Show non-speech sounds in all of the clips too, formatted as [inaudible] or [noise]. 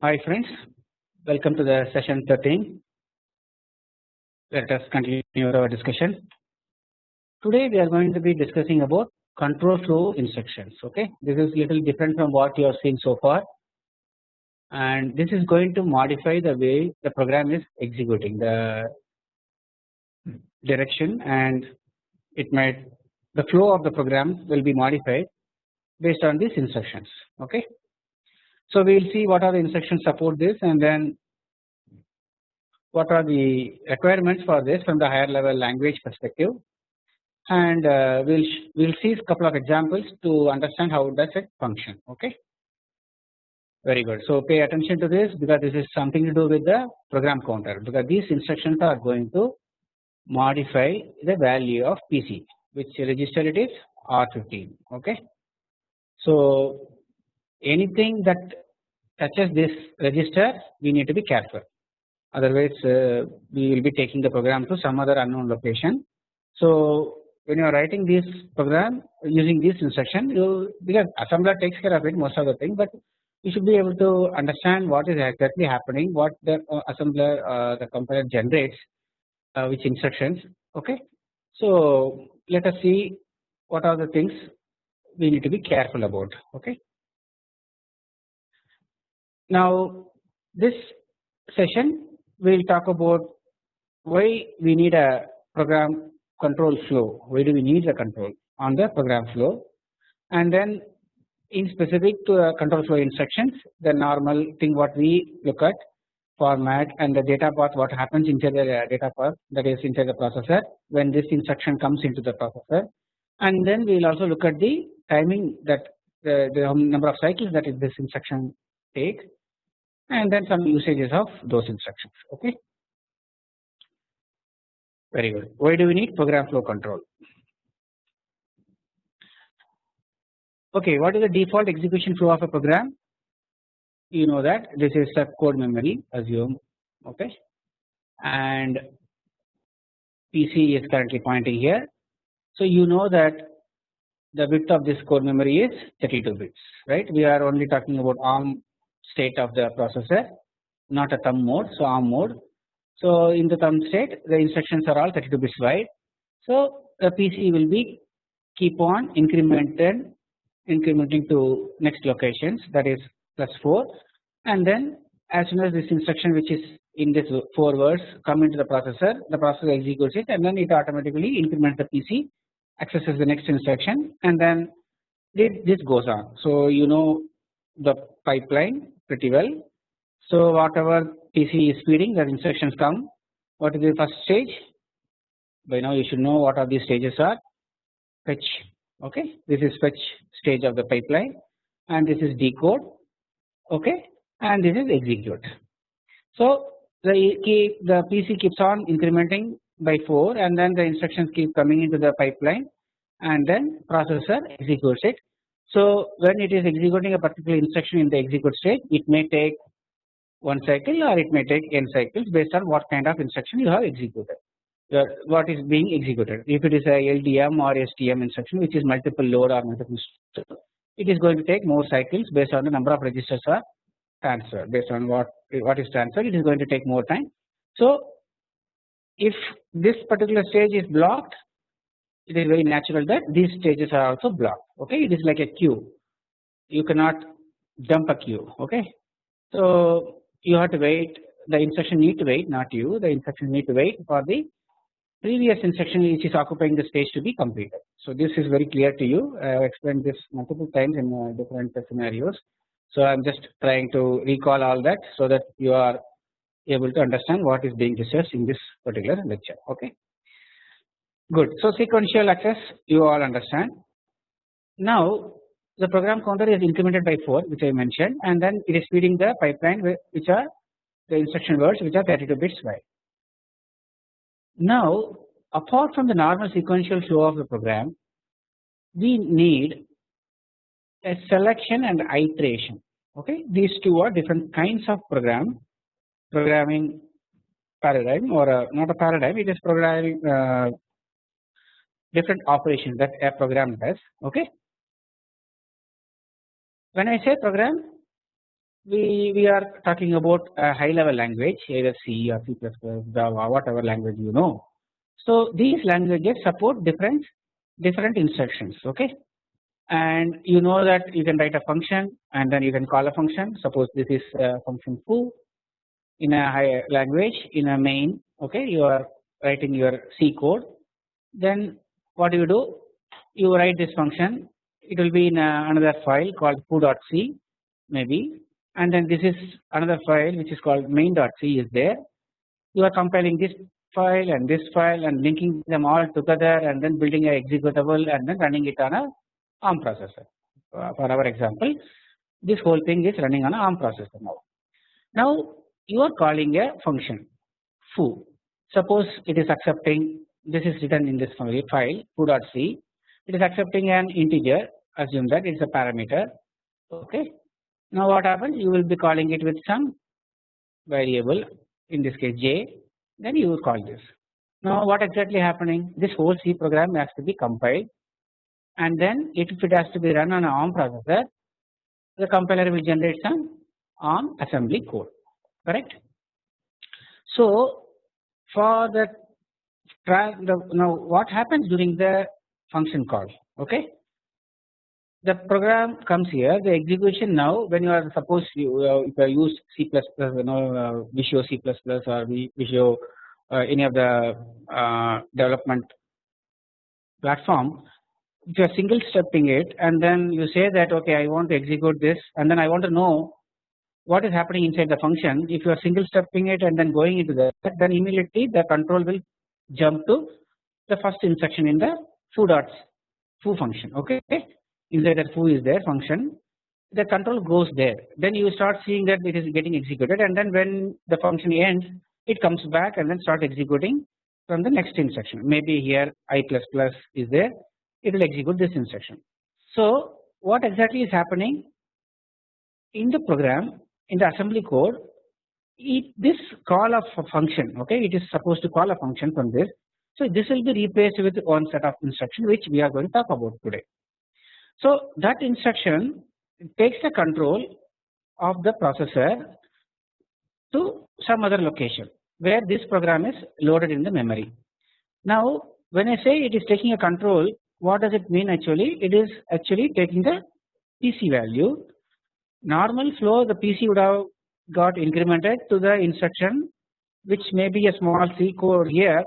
Hi friends, welcome to the session 13. Let us continue our discussion. Today we are going to be discussing about control flow instructions. Okay, this is little different from what you have seen so far, and this is going to modify the way the program is executing the direction, and it might the flow of the program will be modified based on these instructions. Okay, so we will see what are the instructions support this, and then what are the requirements for this from the higher level language perspective. And uh, we'll we'll see a couple of examples to understand how does it function okay? Very good. So pay attention to this because this is something to do with the program counter because these instructions are going to modify the value of PC which register it is R15 okay so anything that touches this register we need to be careful otherwise uh, we will be taking the program to some other unknown location. So when you are writing this program using this instruction you because assembler takes care of it most of the thing but you should be able to understand what is exactly happening what the uh, assembler uh, the compiler generates uh, which instructions okay. So let us see what are the things we need to be careful about okay. Now this session we will talk about why we need a program control flow, why do we need the control on the program flow? And then in specific to the control flow instructions the normal thing what we look at format and the data path what happens inside the uh, data path that is inside the processor when this instruction comes into the processor. And then we will also look at the timing that uh, the, the number of cycles that this instruction takes and then some usages of those instructions okay? Very good. Why do we need program flow control? Okay what is the default execution flow of a program? You know that this is the code memory assume okay? And PC is currently pointing here. So you know that the width of this core memory is 32 bits right? We are only talking about ARM state of the processor not a thumb mode so ARM mode. So in the thumb state the instructions are all 32 bits wide. So the PC will be keep on incremented incrementing to next locations that is plus 4 and then as soon as this instruction which is in this 4 words come into the processor the processor executes it and then it automatically increments the PC accesses the next instruction and then this goes on. So you know the pipeline pretty well. So whatever PC is feeding the instructions come what is the first stage by now you should know what are these stages are fetch okay this is fetch stage of the pipeline and this is decode okay and this is execute. So the key the PC keeps on incrementing by 4 and then the instructions keep coming into the pipeline and then processor executes it. So when it is executing a particular instruction in the execute state it may take one cycle or it may take n cycles based on what kind of instruction you have executed uh, what is being executed. If it is a LDM or STM instruction which is multiple load or multiple it is going to take more cycles based on the number of registers are transferred. Based on what what is transferred it is going to take more time. So if this particular stage is blocked it is very natural that these stages are also blocked okay? It is like a queue. You cannot dump a queue okay? So you have to wait. The instruction need to wait not you. The instruction need to wait for the previous instruction which is occupying the stage to be completed. So this is very clear to you. I have explained this multiple times in uh, different scenarios. So I am just trying to recall all that so that you are able to understand what is being discussed in this particular lecture okay Good. So sequential access you all understand. Now the program counter is incremented by 4 which I mentioned and then it is feeding the pipeline which are the instruction words which are 32 bits wide. Now apart from the normal sequential flow of the program we need a selection and iteration okay these two are different kinds of program programming paradigm or a, not a paradigm it is programming uh, different operations that a program does okay? When I say program we, we are talking about a high level language either C or C++, Java whatever language you know. So these languages support different different instructions okay? And you know that you can write a function and then you can call a function. Suppose this is a function foo in a higher language in a main okay you are writing your C code then what do you do? You write this function it will be in another file called foo.c maybe and then this is another file which is called main.c is there. You are compiling this file and this file and linking them all together and then building a executable and then running it on a ARM processor. Uh, for our example this whole thing is running on a ARM processor now. Now you are calling a function. Foo. Suppose it is accepting this is written in this file foo.c it is accepting an integer assume that it is a parameter. Okay. Now what happens? You will be calling it with some variable in this case j then you will call this. Now what exactly happening? This whole C program has to be compiled and then if it has to be run on an ARM processor the compiler will generate some ARM assembly code correct. So for the now what happens during the function call okay the program comes here the execution now when you are suppose you uh, if you use C++ you know uh, Visual C++ or Visio uh, any of the uh, development platform if you are single stepping it and then you say that okay I want to execute this and then I want to know what is happening inside the function if you are single stepping it and then going into that then immediately the control will jump to the first instruction in the foo dots foo function okay? Inside that foo is there function. The control goes there. Then you start seeing that it is getting executed and then when the function ends it comes back and then start executing from the next instruction. Maybe here i plus plus is there. It will execute this instruction. So what exactly is happening in the program in the assembly code it, this call of a function okay it is supposed to call a function from this so this will be replaced with one set of instruction which we are going to talk about today. So that instruction takes the control of the processor to some other location where this program is loaded in the memory. Now when I say it is taking a control what does it mean actually it is actually taking the PC value normal flow the PC would have got incremented to the instruction which may be a small C code here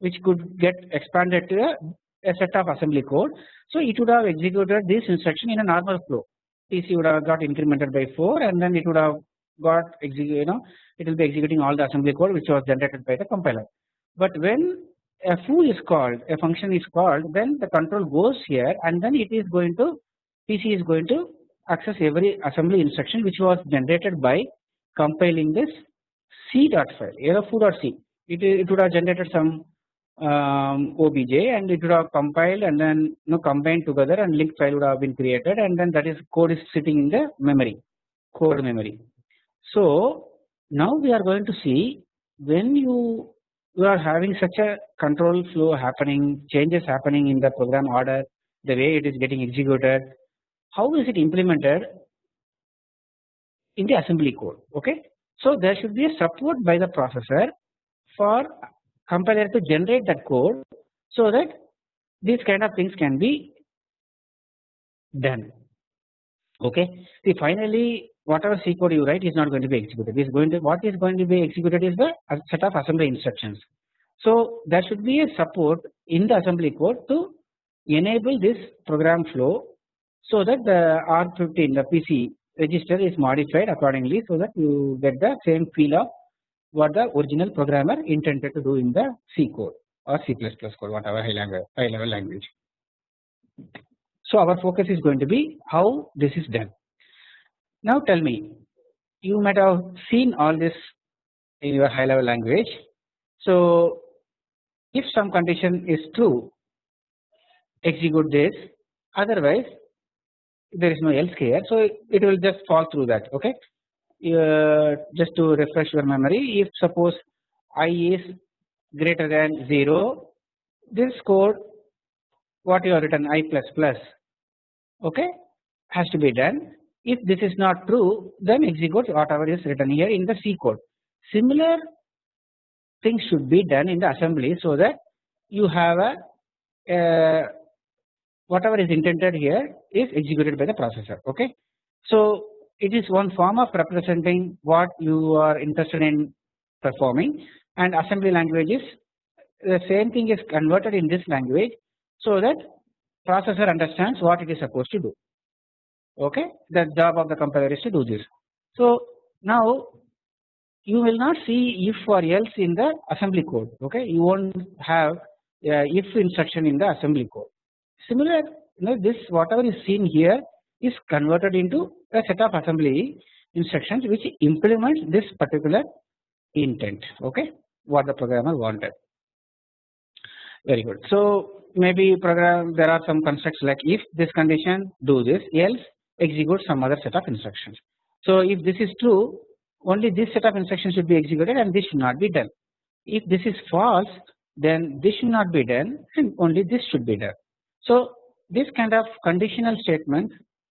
which could get expanded to a, a set of assembly code so it would have executed this instruction in a normal flow. PC would have got incremented by 4 and then it would have got you know it will be executing all the assembly code which was generated by the compiler. But when a foo is called a function is called then the control goes here and then it is going to PC is going to access every assembly instruction which was generated by compiling this c dot file foo.c it, it would have generated some um, obj and it would have compiled and then you know combined together and linked file would have been created and then that is code is sitting in the memory code memory. So now we are going to see when you you are having such a control flow happening changes happening in the program order the way it is getting executed how is it implemented in the assembly code? Okay. So there should be a support by the processor for compiler to generate that code so that these kind of things can be done. Okay? See finally whatever C code you write is not going to be executed. Is going to what is going to be executed is the set of assembly instructions. So there should be a support in the assembly code to enable this program flow so that the R15 the PC register is modified accordingly so that you get the same feel of what the original programmer intended to do in the C code or C++ code whatever high, language, high level language. So our focus is going to be how this is done. Now tell me you might have seen all this in your high level language. So if some condition is true execute this otherwise there is no else here. So it will just fall through that okay? Uh, just to refresh your memory if suppose i is greater than 0 this code what you have written i plus plus okay has to be done. If this is not true then execute whatever is written here in the C code. Similar things should be done in the assembly so that you have a uh, whatever is intended here is executed by the processor okay. So it is one form of representing what you are interested in performing and assembly language is the same thing is converted in this language so that processor understands what it is supposed to do okay the job of the compiler is to do this. So now you will not see if or else in the assembly code okay you won't have uh, if instruction in the assembly code. Similar you know this whatever is seen here is converted into a set of assembly instructions which implements this particular intent okay what the programmer wanted very good. So maybe program there are some constructs like if this condition do this else execute some other set of instructions. So if this is true only this set of instructions should be executed and this should not be done. If this is false then this should not be done and only this should be done. So this kind of conditional statements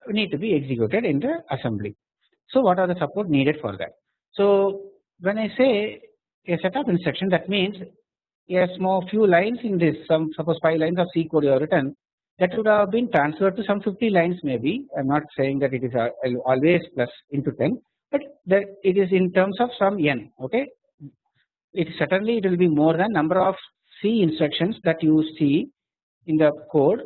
need to be executed in the assembly. So what are the support needed for that? So when I say a set of instruction that means a small few lines in this some suppose 5 lines of C code you have written that would have been transferred to some 50 lines maybe I am not saying that it is always plus into 10 but that it is in terms of some n okay it certainly it will be more than number of C instructions that you see in the code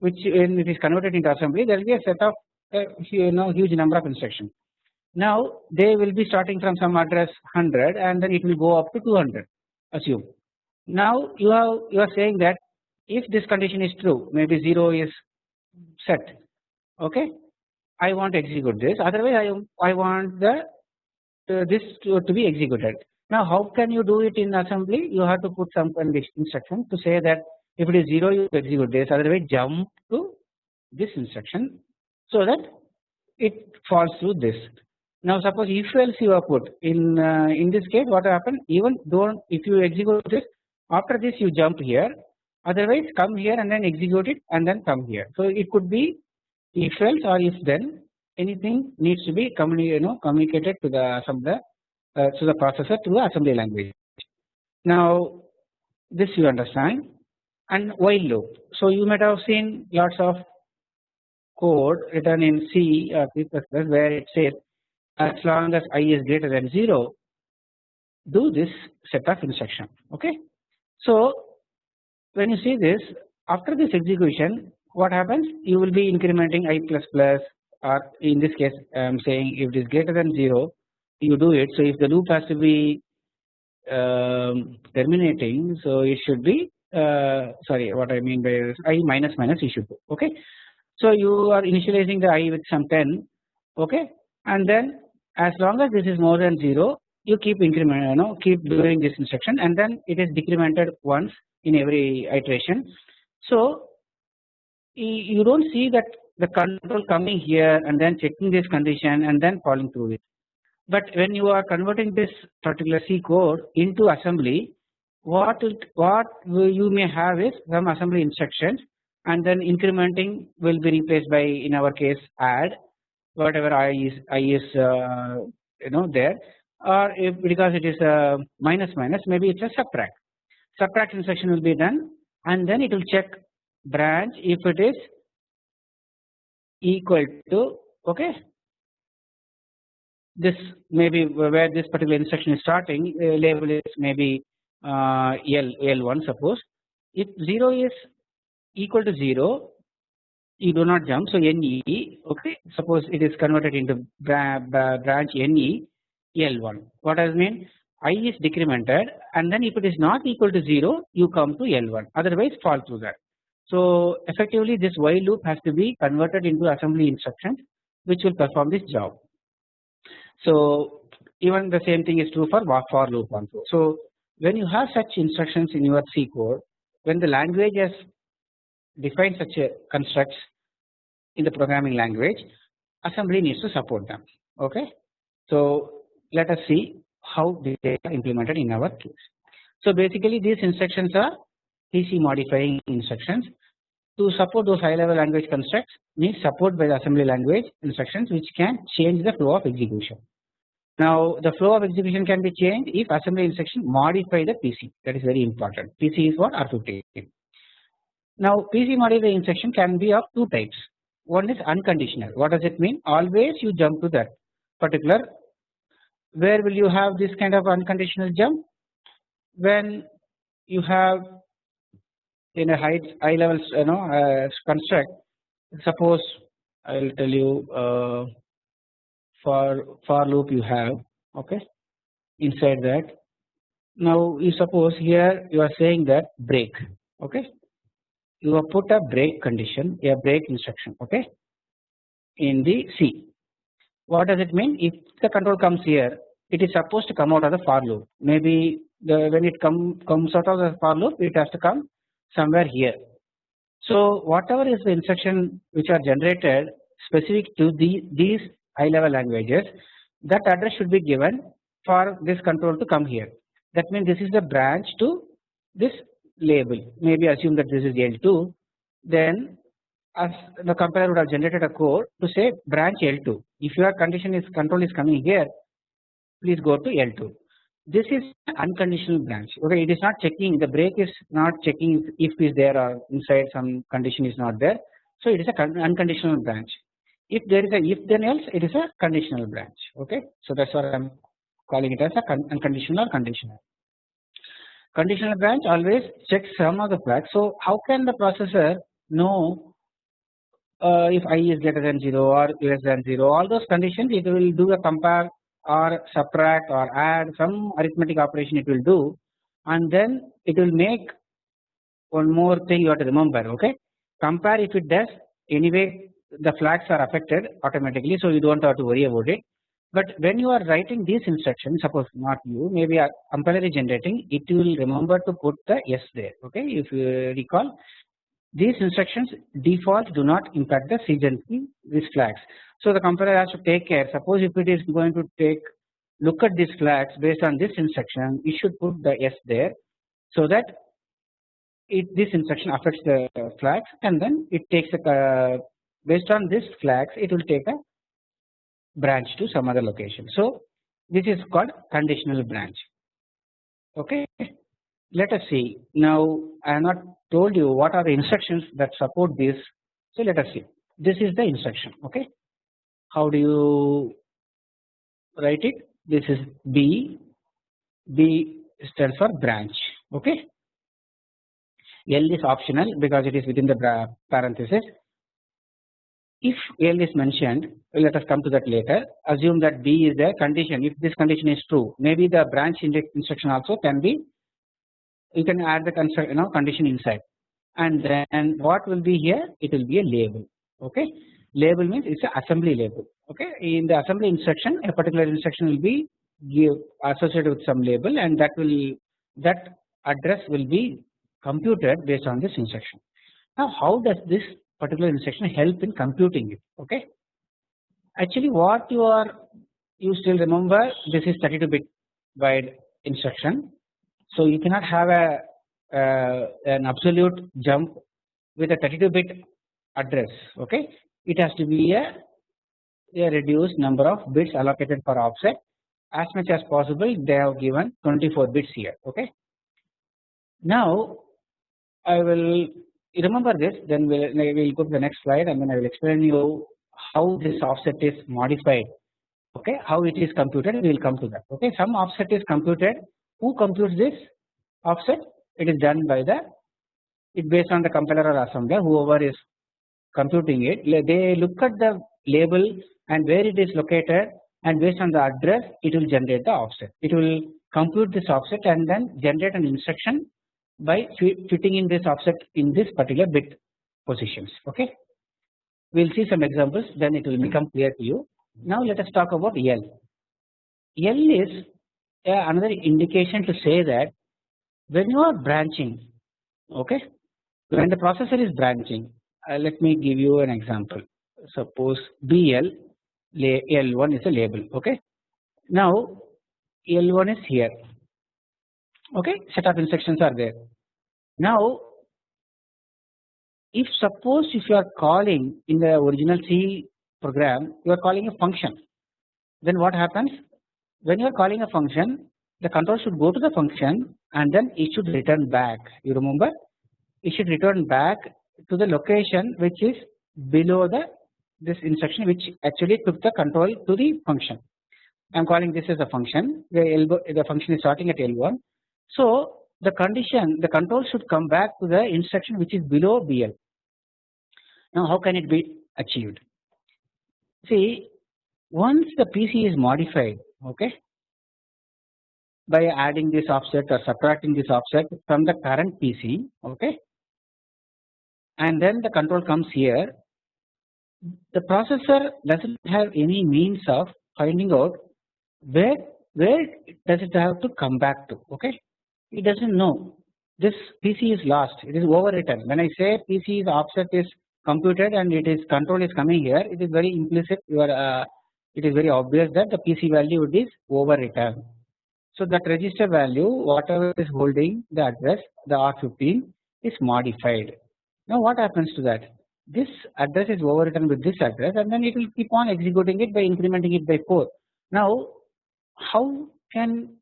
which when it is converted into assembly there will be a set of uh, you know huge number of instructions. Now they will be starting from some address 100 and then it will go up to 200 assume. Now you have you are saying that if this condition is true maybe 0 is set okay I want to execute this otherwise I, I want the uh, this to, to be executed. Now how can you do it in assembly you have to put some condition instruction to say that if it is 0 you execute this otherwise jump to this instruction so that it falls through this. Now suppose if else you are put in uh, in this case what happen even don't if you execute this after this you jump here otherwise come here and then execute it and then come here. So it could be if else or if then anything needs to be communi you know communicated to the assembler uh, to the processor through the assembly language. Now this you understand and while loop. So you might have seen lots of code written in C or C++ where it says as long as i is greater than 0 do this set of instruction okay. So when you see this after this execution what happens you will be incrementing i plus plus or in this case I am saying if it is greater than 0 you do it so if the loop has to be um, terminating so it should be uh, sorry what I mean by is i minus minus issue should do okay. So you are initializing the i with some 10 okay and then as long as this is more than 0 you keep increment you know keep doing this instruction and then it is decremented once in every iteration. So you do not see that the control coming here and then checking this condition and then falling through it. But when you are converting this particular C code into assembly what it, what you may have is some assembly instructions and then incrementing will be replaced by in our case add whatever i is i is uh, you know there. Or if because it is a minus minus maybe it's a subtract. Subtract instruction will be done and then it will check branch if it is equal to okay. This maybe where this particular instruction is starting uh, label is maybe uh, L L1 suppose if 0 is equal to 0 you do not jump so NE okay suppose it is converted into branch NE L1 what does mean I is decremented and then if it is not equal to 0 you come to L1 otherwise fall through that. So effectively this while loop has to be converted into assembly instructions which will perform this job. So even the same thing is true for for loop also. So when you have such instructions in your C code when the language has defined such a constructs in the programming language assembly needs to support them okay. So let us see how they are implemented in our case. So basically these instructions are PC modifying instructions to support those high level language constructs needs support by the assembly language instructions which can change the flow of execution. Now the flow of execution can be changed if assembly instruction modify the PC that is very important. PC is what? R15. Now PC modify instruction can be of two types. One is unconditional. What does it mean? Always you jump to that particular where will you have this kind of unconditional jump? When you have in a high high level you know uh, construct suppose I will tell you uh, for for loop you have okay inside that. Now you suppose here you are saying that break okay? You have put a break condition a break instruction okay in the C what does it mean? If the control comes here it is supposed to come out of the for loop. Maybe the when it come comes out of the for loop it has to come somewhere here. So whatever is the instruction which are generated specific to the these high level languages that address should be given for this control to come here. That means this is the branch to this label. Maybe assume that this is L2 then as the compiler would have generated a code to say branch L2 if your condition is control is coming here please go to L2 this is unconditional branch. Okay it is not checking the break is not checking if is there or inside some condition is not there. So it is a unconditional branch if there is a if then else it is a conditional branch okay? So that's what i'm calling it as a unconditional or conditional. Conditional branch always checks some of the flags so how can the processor know uh, if i is greater than 0 or less than 0 all those conditions it will do a compare or subtract or add some arithmetic operation it will do. And then it will make one more thing you have to remember okay? Compare if it does anyway the flags are affected automatically so you do not have to worry about it. But when you are writing these instructions suppose not you maybe a compiler is generating it will remember to put the s there okay? If you recall these instructions default do not impact the sequencing these flags. So the compiler has to take care. Suppose if it is going to take look at these flags based on this instruction it should put the S there so that it this instruction affects the flags and then it takes a based on this flags it will take a branch to some other location. So this is called conditional branch. Okay. Let us see. Now I have not told you what are the instructions that support this. So let us see. This is the instruction. Okay? How do you write it? This is B. B stands for branch. Okay? L is optional because it is within the parenthesis if L is mentioned let us come to that later. Assume that B is the condition. If this condition is true maybe the branch instruction also can be you can add the you know condition inside. And then what will be here? It will be a label okay? Label means it is an assembly label okay? In the assembly instruction a particular instruction will be give associated with some label and that will that address will be computed based on this instruction. Now how does this particular instruction help in computing it okay? Actually what you are you still remember this is 32 bit wide instruction. So you cannot have a uh, an absolute jump with a 32 bit address okay? It has to be a, a reduced number of bits allocated for offset. As much as possible they have given 24 bits here okay? Now I will remember this? Then we'll, we'll go to the next slide and then I will explain you how this offset is modified. Okay? How it is computed. We will come to that. Okay? Some offset is computed. Who computes this offset? It is done by the it based on the compiler or assembler whoever is computing it. They look at the label and where it is located and based on the address it will generate the offset. It will compute this offset and then generate an instruction by fitting in this offset in this particular bit positions okay? We will see some examples then it will become clear to you. Now let us talk about L. L is another indication to say that when you are branching okay? When the processor is branching uh, let me give you an example. Suppose BL L1 is a label okay? Now L1 is here okay? Set of instructions are there. Now if suppose if you are calling in the original C program you are calling a function. Then what happens? When you are calling a function the control should go to the function and then it should return back. You remember? It should return back to the location which is below the this instruction which actually took the control to the function. I am calling this as a function. The L the function is starting at L1. So the condition the control should come back to the instruction which is below BL. Now how can it be achieved? See once the PC is modified okay by adding this offset or subtracting this offset from the current PC okay and then the control comes here the processor does not have any means of finding out where where does it have to come back to okay it does not know this PC is lost it is overwritten when I say PC PC's offset is computed and it is control is coming here it is very implicit you are uh, it is very obvious that the PC value is overwritten. So that register value whatever is holding the address the R15 is modified. Now what happens to that this address is overwritten with this address and then it will keep on executing it by incrementing it by 4. Now how can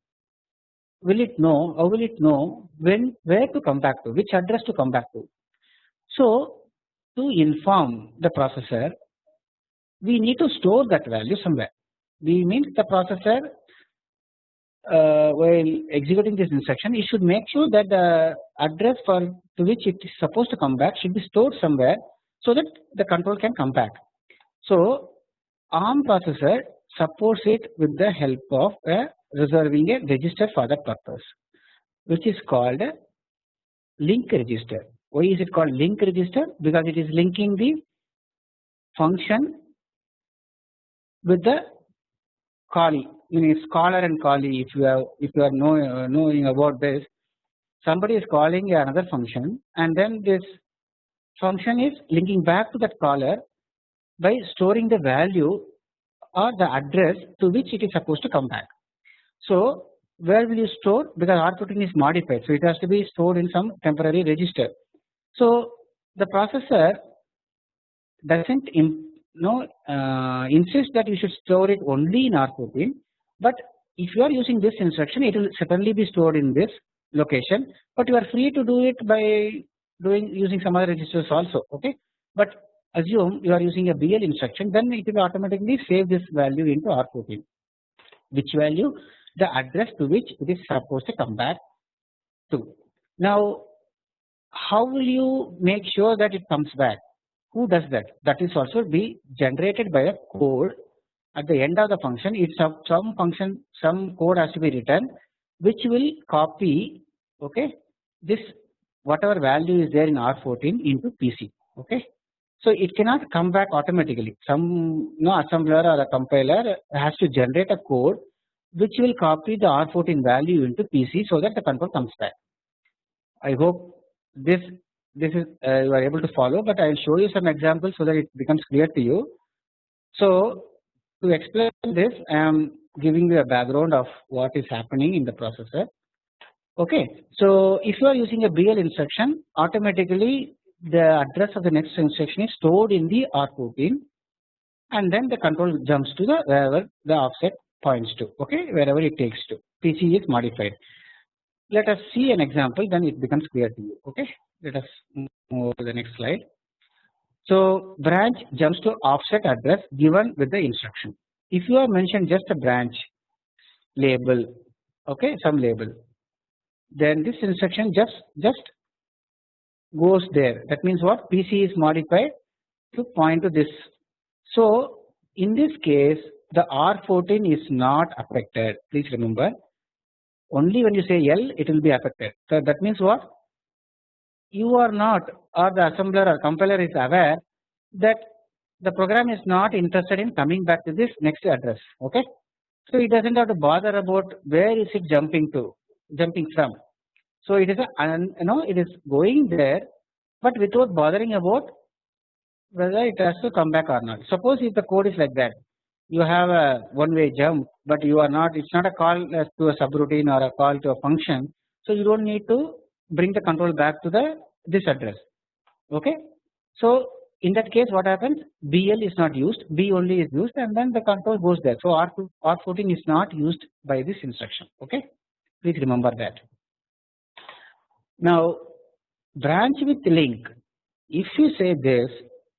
will it know how will it know when where to come back to which address to come back to. So to inform the processor we need to store that value somewhere we means the processor uh, while executing this instruction it should make sure that the address for to which it is supposed to come back should be stored somewhere so that the control can come back. So ARM processor supports it with the help of a reserving a register for that purpose which is called a link register. Why is it called link register? Because it is linking the function with the callee means caller and callee if you have if you are know, uh, knowing about this somebody is calling another function and then this function is linking back to that caller by storing the value or the address to which it is supposed to come back. So where will you store because R14 is modified so it has to be stored in some temporary register. So the processor doesn't no uh, insist that you should store it only in R14 but if you are using this instruction it will certainly be stored in this location but you are free to do it by doing using some other registers also okay but assume you are using a BL instruction then it will automatically save this value into R14 which value the address to which it is supposed to come back to. Now how will you make sure that it comes back who does that that is also be generated by a code at the end of the function some, some function some code has to be written which will copy okay this whatever value is there in R14 into PC okay. So it cannot come back automatically some you know assembler or a compiler has to generate a code which will copy the R14 value into PC so that the control comes back. I hope this this is uh, you are able to follow but I will show you some examples so that it becomes clear to you. So to explain this I am giving you a background of what is happening in the processor Okay. So if you are using a BL instruction automatically the address of the next instruction is stored in the R14 and then the control jumps to the wherever the offset points to okay wherever it takes to PC is modified. Let us see an example then it becomes clear to you okay let us move to the next slide. So branch jumps to offset address given with the instruction. If you have mentioned just a branch label okay some label then this instruction just just goes there that means what PC is modified to point to this. So in this case the R14 is not affected please remember only when you say L it will be affected. So that means what you are not or the assembler or compiler is aware that the program is not interested in coming back to this next address okay. So it does not have to bother about where is it jumping to jumping from. So it is a you know it is going there but without bothering about whether it has to come back or not. Suppose if the code is like that you have a one way jump but you are not it is not a call uh, to a subroutine or a call to a function so you do not need to bring the control back to the this address okay So in that case what happens BL is not used B only is used and then the control goes there. So R2 R14 is not used by this instruction okay please remember that. Now branch with link. If you say this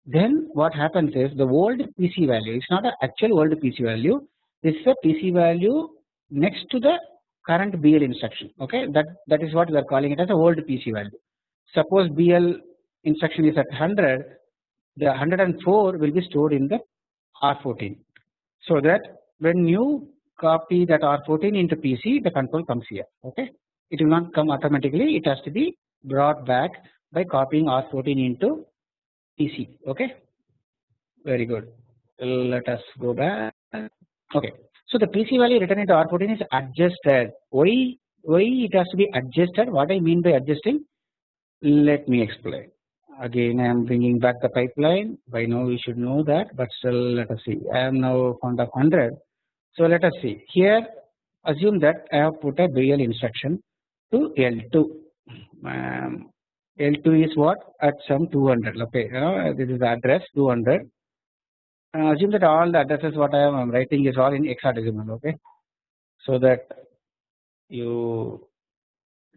then what happens is the old PC value it is not an actual old PC value this is a PC value next to the current BL instruction okay? That that is what we are calling it as a old PC value. Suppose BL instruction is at 100 the 104 will be stored in the R14 so that when you copy that R14 into PC the control comes here okay it will not come automatically. It has to be brought back by copying R14 into PC okay? Very good. Let us go back. Okay. So the PC value written into R14 is adjusted. Why why it has to be adjusted? What I mean by adjusting? Let me explain. Again I am bringing back the pipeline. By now we should know that but still let us see. I am now found of 100 so let us see. Here assume that I have put a BL instruction to L2 um, L2 is what? At some 200 okay uh, this is address 200 uh, assume that all the addresses what I am writing is all in hexadecimal okay? So that you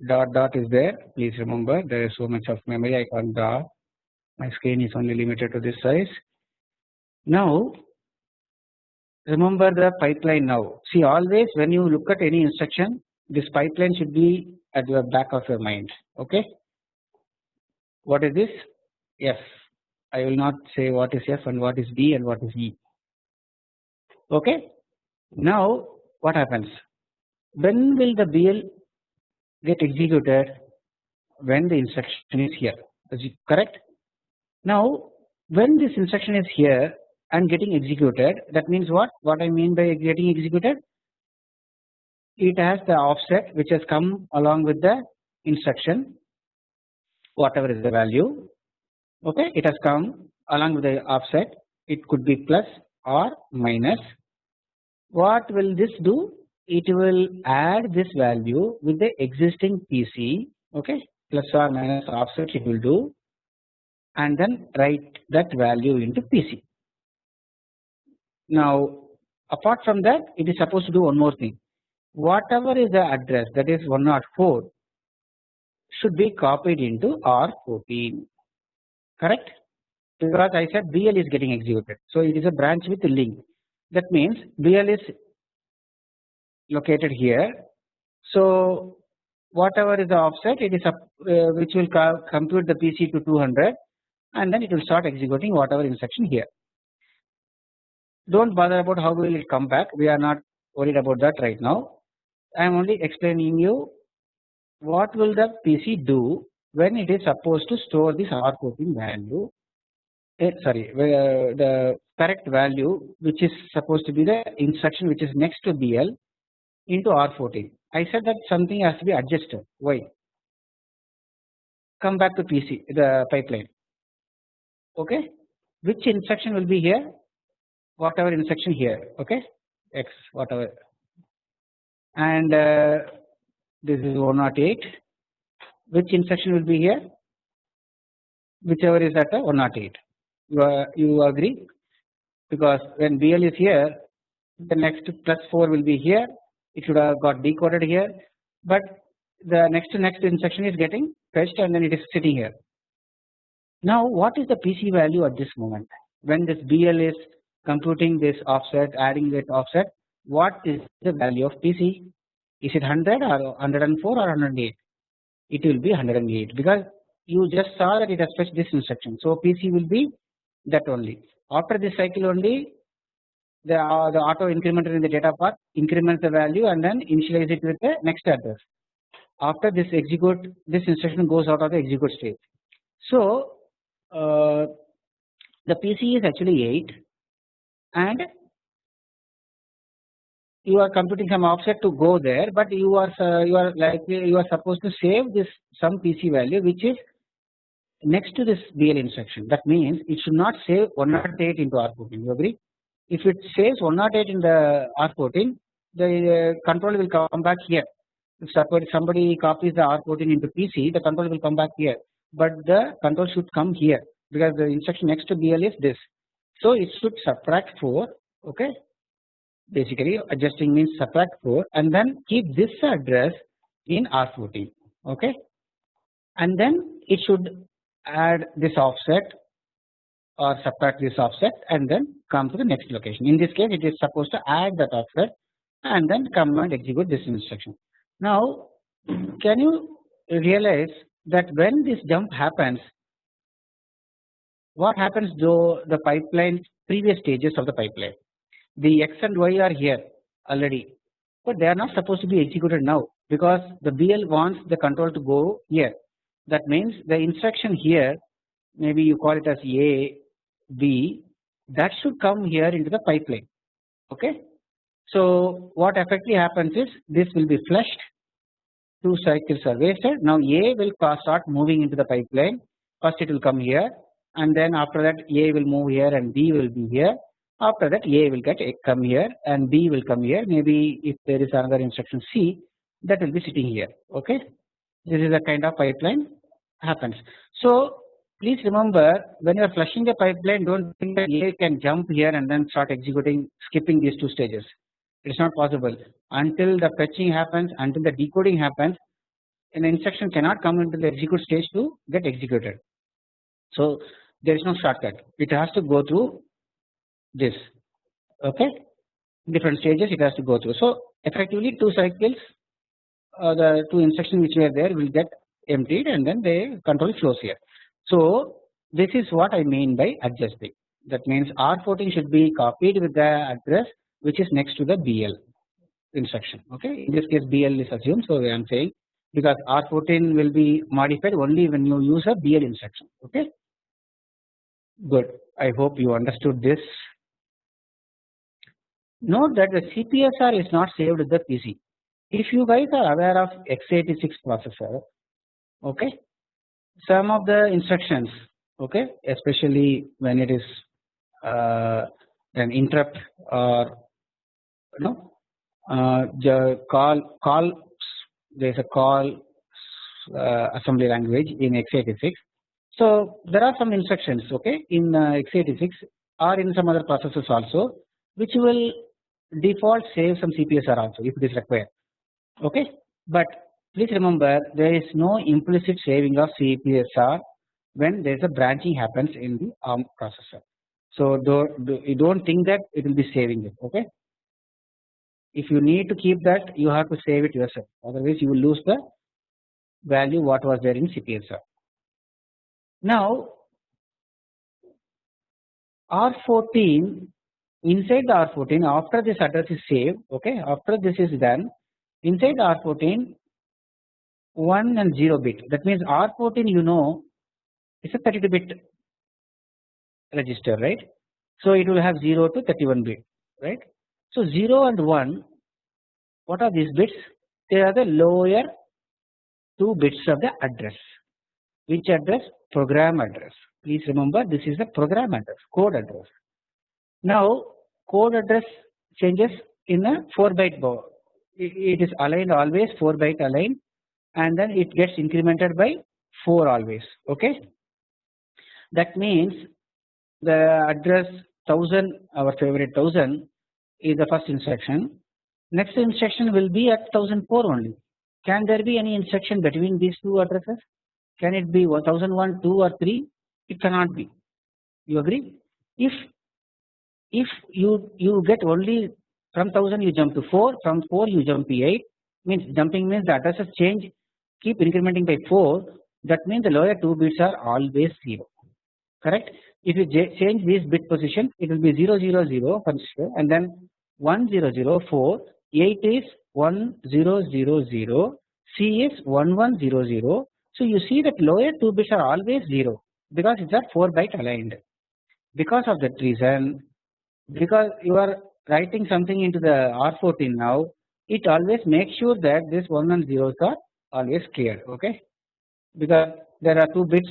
dot dot is there. Please remember there is so much of memory I can't draw my screen is only limited to this size. Now remember the pipeline now. See always when you look at any instruction this pipeline should be at the back of your mind okay? What is this? F I will not say what is F and what is D and what is E. Okay? Now what happens? When will the BL get executed? When the instruction is here. Correct. Now when this instruction is here and getting executed that means what? What I mean by getting executed it has the offset which has come along with the instruction whatever is the value. Okay it has come along with the offset. It could be plus or minus. What will this do? It will add this value with the existing PC okay plus or minus offset it will do and then write that value into PC. Now apart from that it is supposed to do one more thing whatever is the address that is 104 should be copied into R14 correct because I said BL is getting executed so it is a branch with link that means BL is located here. So whatever is the offset it is up, uh, which will compute the PC to 200 and then it will start executing whatever instruction here. Do not bother about how will it come back we are not worried about that right now. I am only explaining you what will the PC do when it is supposed to store this R14 value eh, sorry uh, the correct value which is supposed to be the instruction which is next to BL into R14. I said that something has to be adjusted. Why? Come back to PC, the pipeline. Okay. Which instruction will be here? Whatever instruction here. Okay. X, whatever. And uh, this is 108. Which instruction will be here? Whichever is at 108. You, are, you agree? Because when BL is here, the next plus 4 will be here it should have got decoded here but the next next instruction is getting fetched and then it is sitting here. Now what is the PC value at this moment when this BL is computing this offset adding that offset what is the value of PC is it 100 or 104 or 108 it will be 108 because you just saw that it has fetched this instruction so PC will be that only after this cycle only the, uh, the auto incrementer in the data path increments the value and then initialize it with the next address. After this execute this instruction goes out of the execute state. So uh, the PC is actually 8 and you are computing some offset to go there but you are uh, you are like you are supposed to save this some PC value which is next to this BL instruction. That means it should not save 108 into R14 you agree? If it says 108 in the R14 the control will come back here. If somebody copies the R14 into PC the control will come back here. But the control should come here because the instruction next to BL is this. So it should subtract 4 okay basically adjusting means subtract 4 and then keep this address in R14 okay and then it should add this offset or subtract this offset and then come to the next location. In this case it is supposed to add that offset and then come and execute this instruction. Now [clears throat] can you realize that when this jump happens what happens though the pipeline previous stages of the pipeline the x and y are here already but they are not supposed to be executed now because the BL wants the control to go here. That means the instruction here maybe you call it as A B that should come here into the pipeline. Okay. So what effectively happens is this will be flushed two cycles are wasted now A will start moving into the pipeline. First it will come here and then after that A will move here and B will be here after that A will get eh, come here and B will come here. Maybe if there is another instruction C that will be sitting here. Okay? This is a kind of pipeline happens. So please remember when you are flushing the pipeline do not think that A can jump here and then start executing skipping these two stages. It is not possible. Until the fetching happens until the decoding happens an instruction cannot come into the execute stage to get executed. So there is no shortcut. It has to go through this. Okay? Different stages it has to go through. So effectively two cycles uh, the two instructions which were there will get emptied and then the control flows here. So this is what I mean by adjusting. That means R14 should be copied with the address which is next to the BL instruction. Okay? In this case BL is assumed. So I am saying because R14 will be modified only when you use a BL instruction. Okay? Good. I hope you understood this note that the CPSR is not saved with the PC if you guys are aware of x86 processor okay some of the instructions okay especially when it is uh, an interrupt or you know uh, the call call there is a call uh, assembly language in x86 so there are some instructions okay in uh, x86 or in some other processors also which will default save some CPSR also if it is required okay but please remember there is no implicit saving of CPSR when there is a branching happens in the ARM processor. So do, do, you don't think that it will be saving it okay if you need to keep that you have to save it yourself otherwise you will lose the value what was there in CPSR. Now R14 inside the R14 after this address is saved okay after this is done inside the R14 1 and 0 bit that means R14 you know is a 32 bit register right. So it will have 0 to 31 bit right. So 0 and 1 what are these bits they are the lower 2 bits of the address which address program address please remember this is the program address code address. Now code address changes in a 4 byte it is aligned always 4 byte aligned and then it gets incremented by 4 always okay. That means the address 1000 our favorite 1000 is the first instruction. Next instruction will be at 1004 only. Can there be any instruction between these two addresses? Can it be 1001 2 or 3 it cannot be. You agree? If if you you get only from 1000 you jump to 4 from 4 you jump to 8 means jumping means the addresses change keep incrementing by 4 that means the lower 2 bits are always 0 correct. If you change this bit position it will be 0 0 0 and then 1 0 0 4 8 is 1 0 0 0 C is 1 1 0 0 so you see that lower 2 bits are always 0 because it's a 4 byte aligned. Because of that reason because you are writing something into the R14 now it always makes sure that this 1 and 0s are always cleared okay? Because there are 2 bits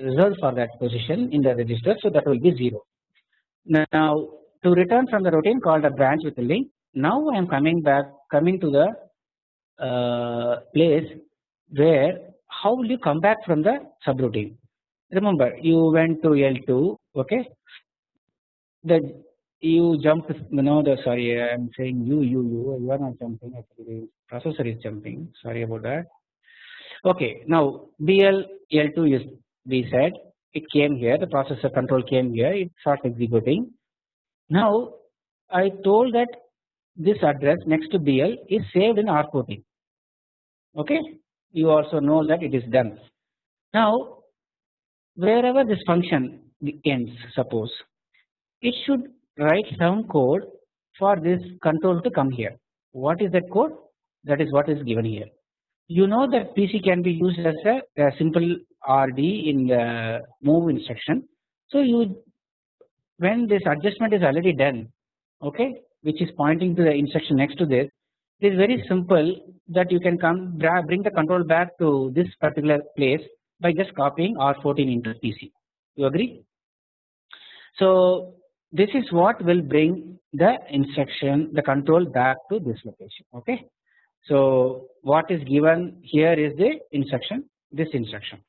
reserved for that position in the register so that will be 0. Now to return from the routine called a branch with a link now I am coming back coming to the uh, place where how will you come back from the subroutine? Remember you went to L2 okay? The you jump know the sorry I am saying you you you you are not jumping actually the processor is jumping. Sorry about that. Okay now BL L2 is we said it came here the processor control came here it starts executing. Now I told that this address next to BL is saved in R14 okay? You also know that it is done. Now wherever this function ends suppose it should write some code for this control to come here. What is that code? That is what is given here. You know that PC can be used as a, a simple RD in the move instruction. So you when this adjustment is already done okay which is pointing to the instruction next to this it is very simple that you can come bring the control back to this particular place by just copying R14 into PC you agree. So this is what will bring the instruction the control back to this location okay. So what is given here is the instruction this instruction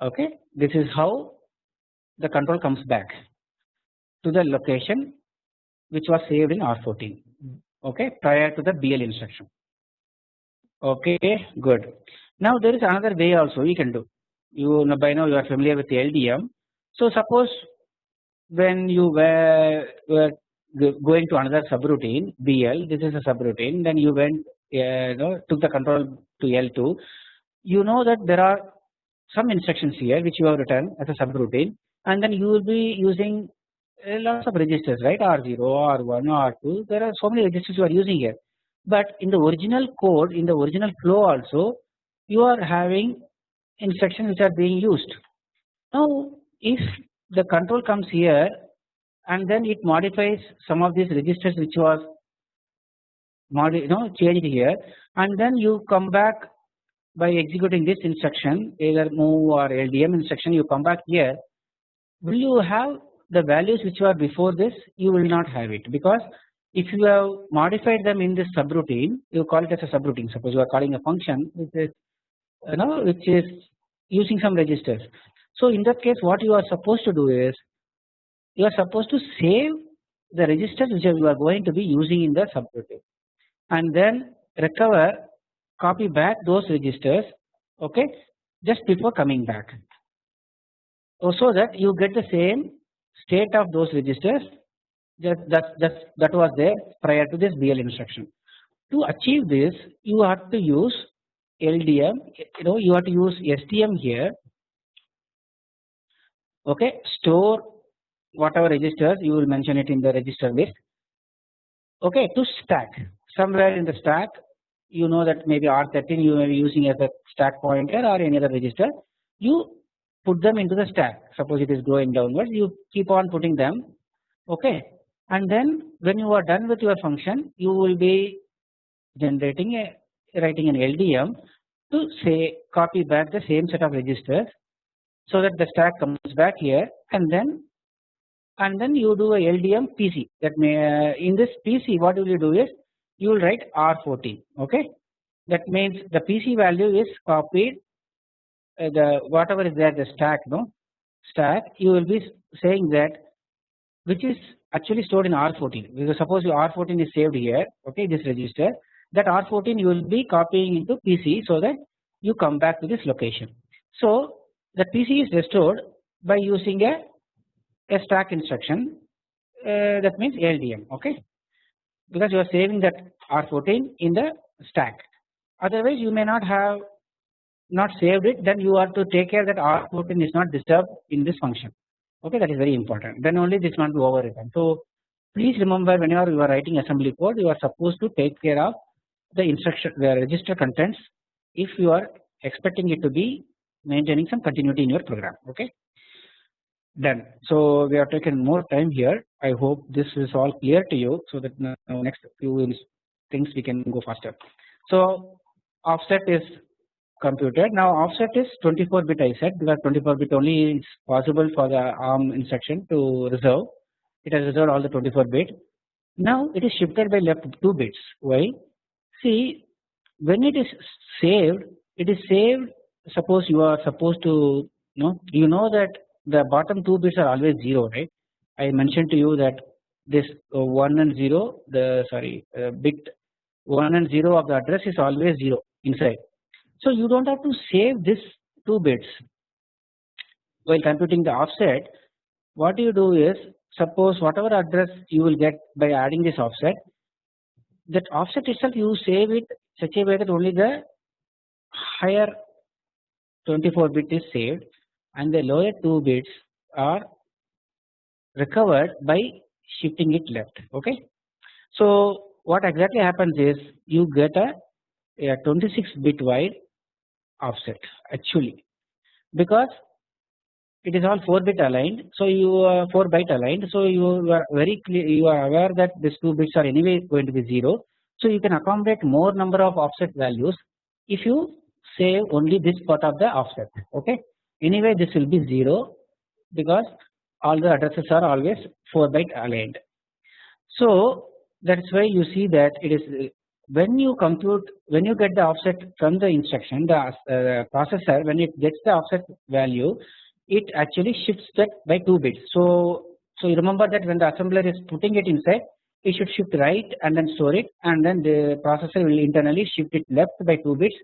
okay? This is how the control comes back to the location which was saved in R14 okay? Prior to the BL instruction okay? Good. Now there is another way also you can do. You know by now you are familiar with the LDM so suppose when you were, were going to another subroutine BL this is a subroutine then you went uh, you know took the control to L2 you know that there are some instructions here which you have written as a subroutine and then you will be using lots of registers right? R0 R1 R2 there are so many registers you are using here. But in the original code in the original flow also you are having instructions which are being used. Now if the control comes here and then it modifies some of these registers which was you know changed here. And then you come back by executing this instruction either move or LDM instruction you come back here. Will you have the values which were before this? You will not have it because if you have modified them in this subroutine you call it as a subroutine. Suppose you are calling a function which is you know which is using some registers so in that case what you are supposed to do is you are supposed to save the registers which you are going to be using in the subroutine and then recover copy back those registers okay just before coming back oh, so that you get the same state of those registers that that that that was there prior to this BL instruction. To achieve this you have to use LDM you know you have to use STM here okay store whatever registers you will mention it in the register list. Okay to stack. Somewhere in the stack you know that maybe R13 you may be using as a stack pointer or any other register. You put them into the stack. Suppose it is going downwards you keep on putting them. Okay and then when you are done with your function you will be generating a writing an LDM to say copy back the same set of registers so that the stack comes back here and then and then you do a LDM PC that may uh, in this PC what will you do is you will write R14 okay? That means the PC value is copied uh, the whatever is there the stack no? Stack you will be saying that which is actually stored in R14 because suppose your R14 is saved here okay this register that R14 you will be copying into PC so that you come back to this location. So the PC is restored by using a, a stack instruction uh, that means LDM okay? Because you are saving that R14 in the stack. Otherwise you may not have not saved it then you are to take care that R14 is not disturbed in this function. Okay that is very important. Then only this not be overwritten. So please remember whenever you are writing assembly code you are supposed to take care of the instruction the register contents if you are expecting it to be maintaining some continuity in your program. Okay? Done. So we have taken more time here. I hope this is all clear to you so that now next few things we can go faster. So offset is computed. Now offset is 24 bit I said because 24 bit only is possible for the ARM instruction to reserve. It has reserved all the 24 bit. Now it is shifted by left 2 bits. Why? See when it is saved it is saved suppose you are supposed to no you know that the bottom two bits are always 0 right I mentioned to you that this uh, 1 and 0 the sorry uh, bit 1 and 0 of the address is always 0 inside. So you do not have to save this 2 bits while computing the offset what you do is suppose whatever address you will get by adding this offset that offset itself you save it such a way that only the higher 24 bit is saved and the lower 2 bits are recovered by shifting it left okay. So what exactly happens is you get a, a 26 bit wide offset actually because it is all 4 bit aligned so you are 4 byte aligned so you are very clear you are aware that these 2 bits are anyway going to be 0 so you can accommodate more number of offset values if you save only this part of the offset okay? Anyway this will be 0 because all the addresses are always 4 byte aligned. So that is why you see that it is when you compute when you get the offset from the instruction the uh, processor when it gets the offset value it actually shifts that by 2 bits. So, so you remember that when the assembler is putting it inside it should shift right and then store it and then the processor will internally shift it left by 2 bits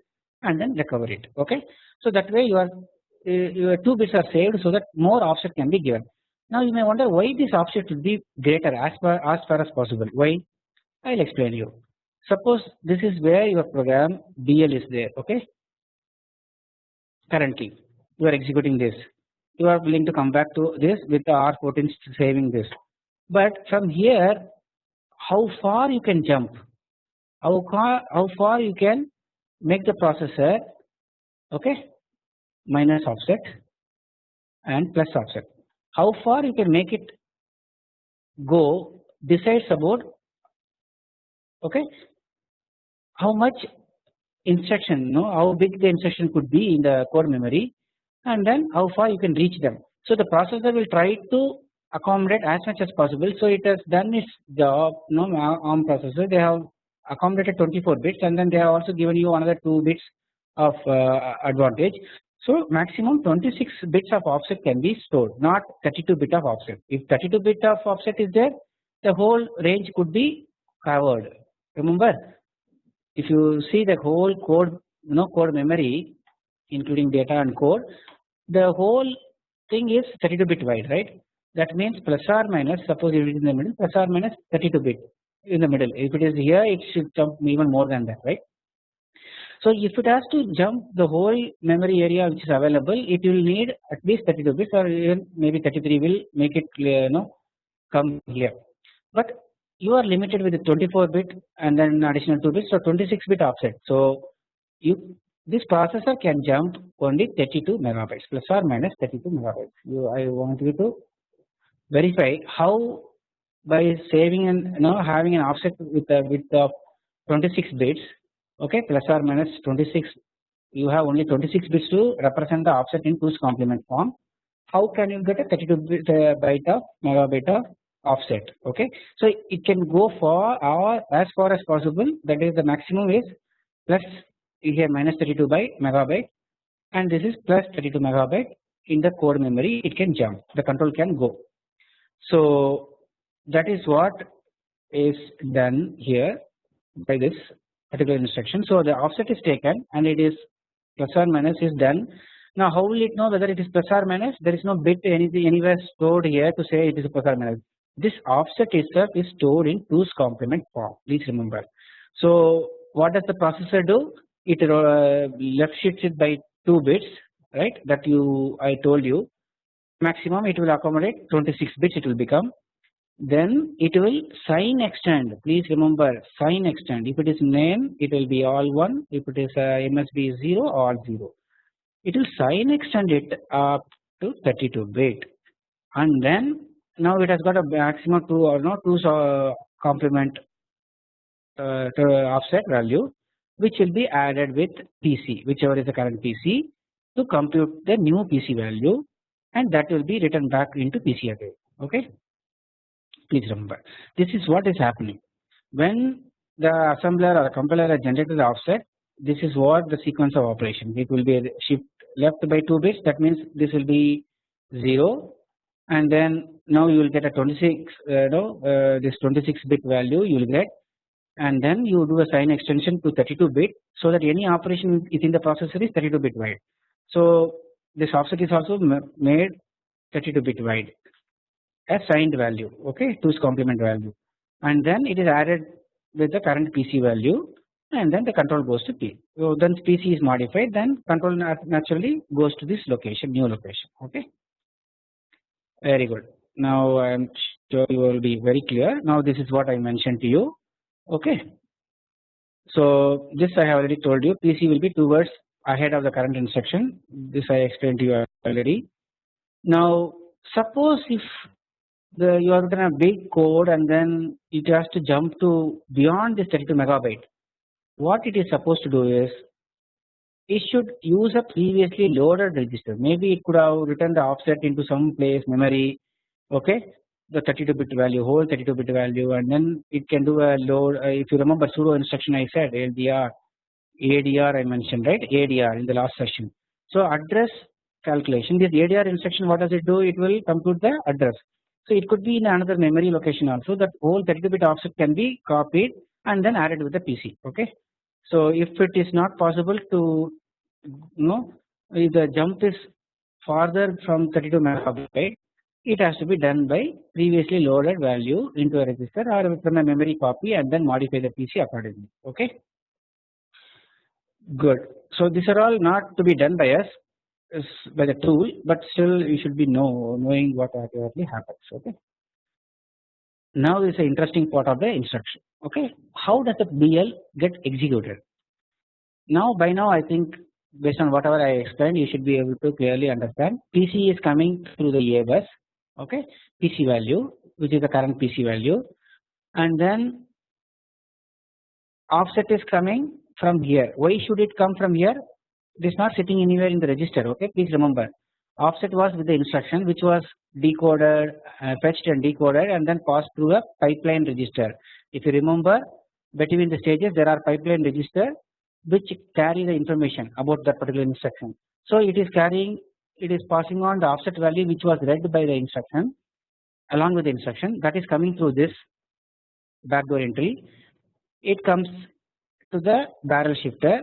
and then recover it okay. So that way your, uh, your 2 bits are saved so that more offset can be given. Now you may wonder why this offset should be greater as far as far as possible why I will explain you. Suppose this is where your program BL is there okay currently you are executing this you are willing to come back to this with the R14 saving this. But from here how far you can jump, how far, how far you can make the processor okay minus offset and plus offset. How far you can make it go decides about okay how much instruction no how big the instruction could be in the core memory and then how far you can reach them. So the processor will try to accommodate as much as possible. So it has done its job. No ARM processor they have accommodated 24 bits and then they have also given you another 2 bits of uh, advantage. So maximum 26 bits of offset can be stored not 32 bit of offset. If 32 bit of offset is there the whole range could be covered. Remember if you see the whole code you know code memory including data and code the whole thing is 32 bit wide right that means plus or minus suppose it is in the middle plus or minus 32 bit in the middle if it is here it should jump even more than that right. So if it has to jump the whole memory area which is available it will need at least 32 bits or even maybe 33 will make it clear you know come here but you are limited with the 24 bit and then additional 2 bits so 26 bit offset so you this processor can jump only 32 megabytes plus or minus 32 megabytes. You, I want you to verify how by saving and you know having an offset with a width of 26 bits okay? Plus or minus 26 you have only 26 bits to represent the offset in 2's complement form. How can you get a 32 bit uh, byte of megabyte of offset okay? So it can go for or as far as possible that is the maximum is plus here minus 32 by megabyte and this is plus 32 megabyte in the core memory it can jump the control can go. So that is what is done here by this particular instruction. So the offset is taken and it is plus or minus is done. Now how will it know whether it is plus or minus? There is no bit anything anywhere stored here to say it is plus or minus. This offset itself is stored in 2's complement form. Please remember. So what does the processor do? it uh, left shifts it by 2 bits right that you I told you maximum it will accommodate 26 bits it will become then it will sign extend. Please remember sign extend. If it is name it will be all 1 if it is uh, MSB 0 all 0 it will sign extend it up to 32 bit. And then now it has got a maximum 2 or no 2 uh, complement uh, offset value which will be added with PC whichever is the current PC to compute the new PC value and that will be written back into PC again. Okay. Please remember. This is what is happening. When the assembler or the compiler has generated the offset this is what the sequence of operation. It will be shift left by 2 bits. That means this will be 0 and then now you will get a 26 uh, no uh, this 26 bit value you will get. And then you do a sign extension to 32 bit so that any operation within the processor is 32 bit wide. So this offset is also made 32 bit wide signed value okay 2's complement value and then it is added with the current PC value and then the control goes to P. So then PC is modified then control naturally goes to this location new location okay very good now I am sure you will be very clear now this is what I mentioned to you okay. So this I have already told you PC will be two words ahead of the current instruction this I explained to you already. Now suppose if the you are going to big code and then it has to jump to beyond this 32 megabyte. What it is supposed to do is it should use a previously loaded register. Maybe it could have written the offset into some place memory okay? The 32 bit value whole 32 bit value and then it can do a load uh, if you remember pseudo instruction I said LDR ADR I mentioned right? ADR in the last session. So address calculation. This ADR instruction what does it do? It will compute the address. So it could be in another memory location also. That whole 32 bit offset can be copied and then added with the PC okay. So if it is not possible to you know if the jump is farther from 32 megabyte it has to be done by previously loaded value into a register or from a memory copy and then modify the PC accordingly okay? Good. So these are all not to be done by us by the tool but still you should be know knowing what actually happens okay? Now this is an interesting part of the instruction okay? How does the BL get executed? Now by now I think based on whatever I explained you should be able to clearly understand. PC is coming through the A bus okay? PC value which is the current PC value. And then offset is coming from here. Why should it come from here it is not sitting anywhere in the register okay? Please remember. Offset was with the instruction which was decoded uh, fetched and decoded and then passed through a pipeline register. If you remember between the stages there are pipeline register which carry the information about that particular instruction. So it is carrying it is passing on the offset value which was read by the instruction along with the instruction. That is coming through this backdoor entry. It comes to the barrel shifter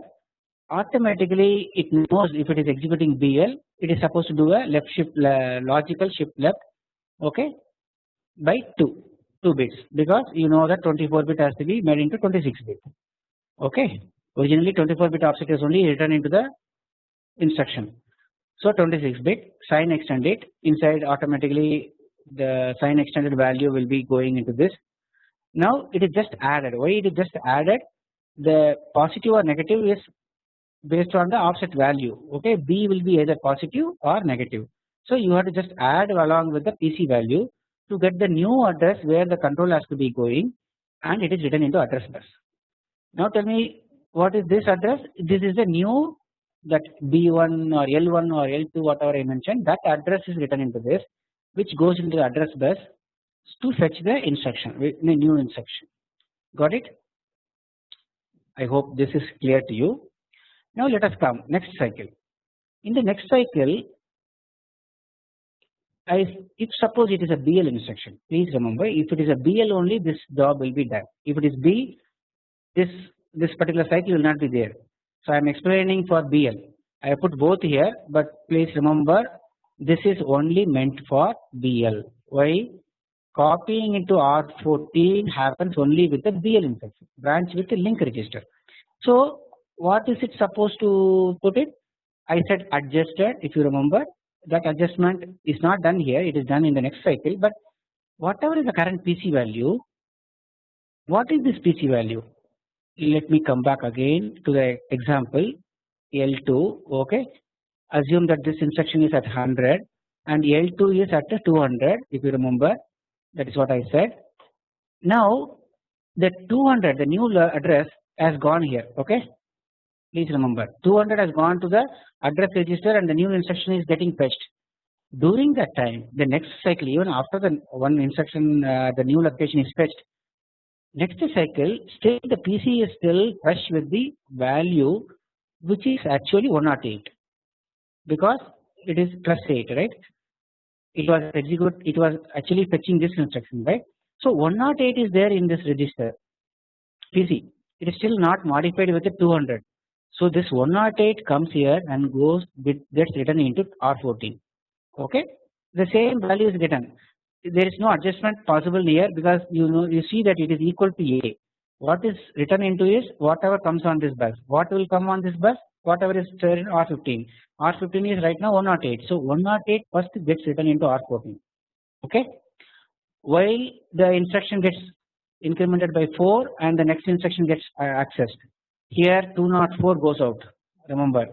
automatically it knows if it is executing BL it is supposed to do a left shift logical shift left okay by 2 2 bits. Because you know that 24 bit has to be made into 26 bit okay. Originally 24 bit offset is only written into the instruction. So 26 bit sign extended inside automatically the sign extended value will be going into this. Now it is just added. Why it is just added? The positive or negative is based on the offset value okay? B will be either positive or negative. So you have to just add along with the PC value to get the new address where the control has to be going and it is written into address bus. Now tell me what is this address? This is the new that B1 or L1 or L2 whatever I mentioned that address is written into this which goes into the address bus to fetch the instruction the new instruction. Got it? I hope this is clear to you now let us come next cycle in the next cycle I if suppose it is a BL instruction please remember if it is a BL only this job will be done if it is B this this particular cycle will not be there so I am explaining for BL. I put both here, but please remember this is only meant for BL. Why? Copying into R14 happens only with the BL instruction branch with the link register. So what is it supposed to put it? I said adjusted if you remember. That adjustment is not done here. It is done in the next cycle. But whatever is the current PC value what is this PC value? Let me come back again to the example L2 okay? Assume that this instruction is at 100 and L2 is at 200 if you remember. That is what I said. Now the 200 the new address has gone here okay please remember 200 has gone to the address register and the new instruction is getting fetched during that time the next cycle even after the one instruction uh, the new location is fetched next cycle still the PC is still fresh with the value which is actually 108 because it is plus 8 right? It was execute it was actually fetching this instruction right. So 108 is there in this register. PC it is still not modified with the 200 so this 108 comes here and goes gets written into R14 okay? The same value is written. There is no adjustment possible here because you know you see that it is equal to A. What is written into is whatever comes on this bus. What will come on this bus? Whatever is stored in R15 R15 is right now 108 so 108 first gets written into R14 okay? While the instruction gets incremented by 4 and the next instruction gets uh, accessed here 204 goes out. Remember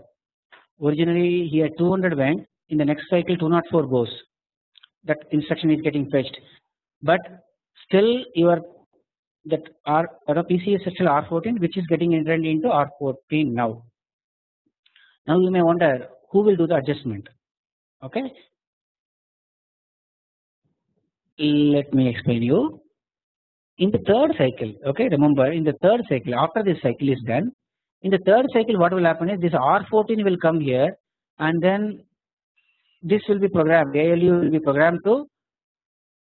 originally here 200 went in the next cycle 204 goes. That instruction is getting fetched. But still your that R the PC is still R14 which is getting entered into R14 now. Now you may wonder who will do the adjustment? Okay. Let me explain you in the third cycle okay remember in the third cycle after this cycle is done in the third cycle what will happen is this R14 will come here and then this will be programmed ALU will be programmed to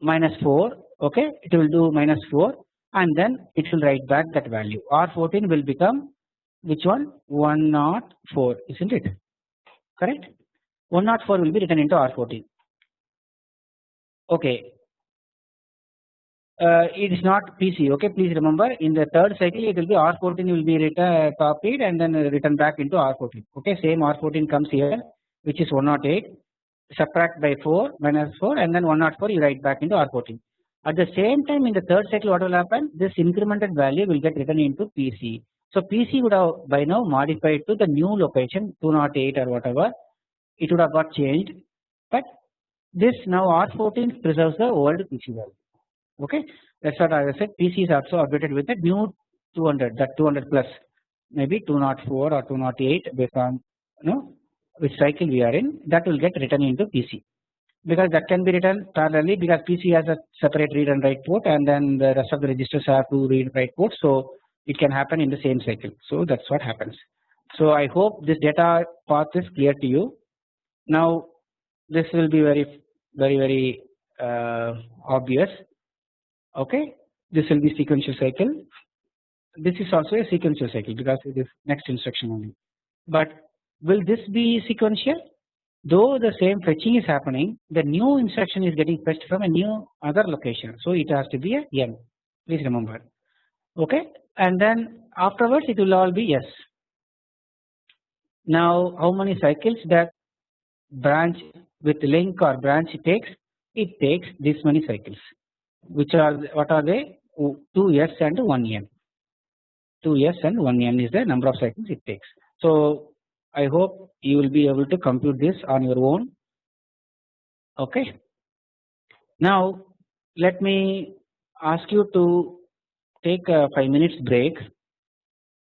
minus 4 okay? It will do minus 4 and then it will write back that value. R14 will become which one? 104 isn't it? Correct? 104 will be written into R14 okay uh, it is not PC okay? Please remember in the third cycle it will be R14 will be written copied and then written back into R14 okay? Same R14 comes here which is 108 subtract by 4 minus 4 and then 104 you write back into R14. At the same time in the third cycle what will happen? This incremented value will get written into PC. So PC would have by now modified to the new location 208 or whatever. It would have got changed. But this now R14 preserves the old PC value okay? That is what I said PC is also updated with the new 200 that 200 plus maybe 204 or 208 based on you know which cycle we are in that will get written into PC because that can be written parallelly because PC has a separate read and write port and then the rest of the registers have two read and write ports so it can happen in the same cycle. So that is what happens. So I hope this data path is clear to you. Now this will be very very very uh, obvious okay this will be sequential cycle this is also a sequential cycle because it is next instruction only but Will this be sequential? Though the same fetching is happening, the new instruction is getting fetched from a new other location. So it has to be a n. Please remember. Okay, and then afterwards it will all be yes. Now, how many cycles that branch with link or branch takes? It takes this many cycles, which are what are they? 2s and 1n. 2s and 1n is the number of cycles it takes. So I hope you will be able to compute this on your own okay. Now let me ask you to take a 5 minutes break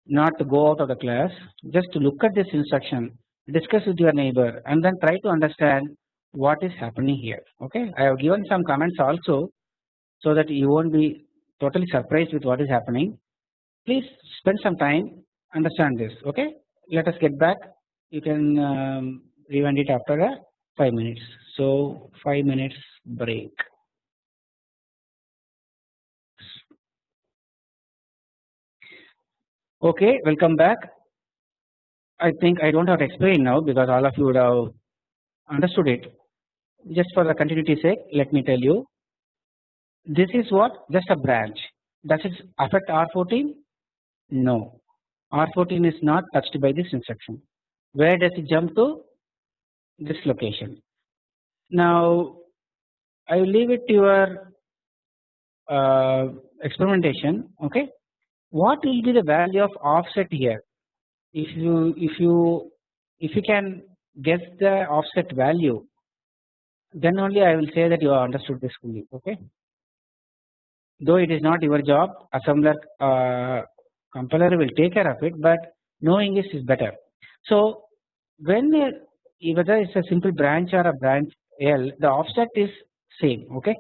not to go out of the class just to look at this instruction discuss with your neighbor and then try to understand what is happening here okay. I have given some comments also so that you won't be totally surprised with what is happening. Please spend some time understand this okay? Let us get back. You can um, rewind it after a 5 minutes. So 5 minutes break. Okay welcome back. I think I don't have to explain now because all of you would have understood it. Just for the continuity sake let me tell you this is what just a branch does it affect R14 no R14 is not touched by this instruction. Where does it jump to? This location. Now I will leave it to your uh, experimentation. Okay, what will be the value of offset here? If you if you if you can guess the offset value, then only I will say that you have understood this fully. Okay, though it is not your job, assembler uh, compiler will take care of it but knowing this is better. So when whether it's a simple branch or a branch L the offset is same okay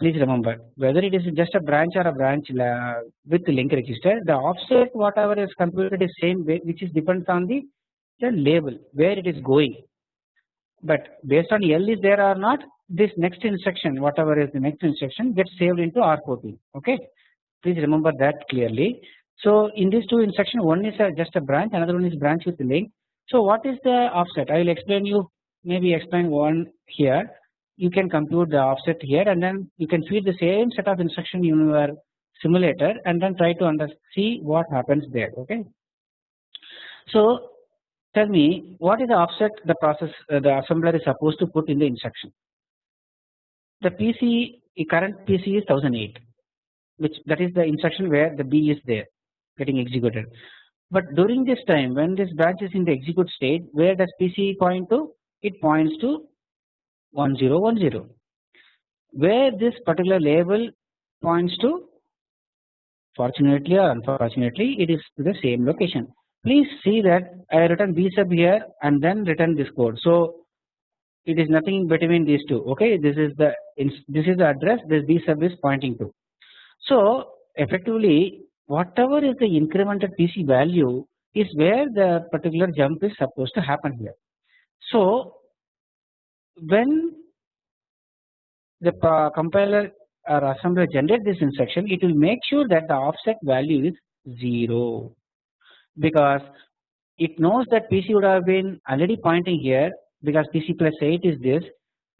please remember whether it is just a branch or a branch with link register the offset whatever is computed is same which is depends on the, the label where it is going but based on L is there or not this next instruction whatever is the next instruction gets saved into R14 okay please remember that clearly. So in these two instruction one is a, just a branch another one is branch with link. So what is the offset I will explain you maybe explain one here you can compute the offset here and then you can feed the same set of instruction in your simulator and then try to under see what happens there okay. So tell me what is the offset the process uh, the assembler is supposed to put in the instruction. The PC current PC is 1008 which that is the instruction where the B is there getting executed. But during this time when this branch is in the execute state where does PC point to? It points to 1010 where this particular label points to fortunately or unfortunately it is to the same location. Please see that I written B sub here and then written this code. So it is nothing between these two okay this is the this is the address this B sub is pointing to. So effectively whatever is the incremented PC value is where the particular jump is supposed to happen here. So when the compiler or assembler generate this instruction it will make sure that the offset value is 0 because it knows that PC would have been already pointing here because PC plus 8 is this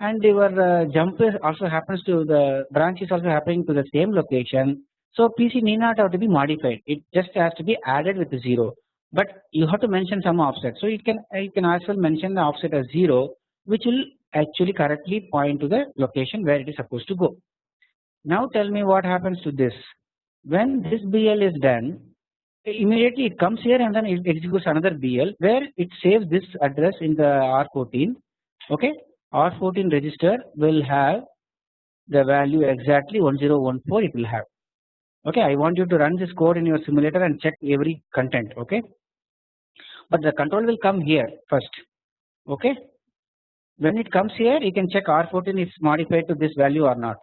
and your uh, jump also happens to the branch is also happening to the same location. So PC need not have to be modified it just has to be added with 0 but you have to mention some offset. So you can you can as well mention the offset as 0 which will actually correctly point to the location where it is supposed to go. Now tell me what happens to this when this BL is done immediately it comes here and then it executes another BL where it saves this address in the R14 okay? R14 register will have the value exactly 1014 it will have. Okay? I want you to run this code in your simulator and check every content. Okay? But the control will come here first. Okay? When it comes here you can check R14 is modified to this value or not.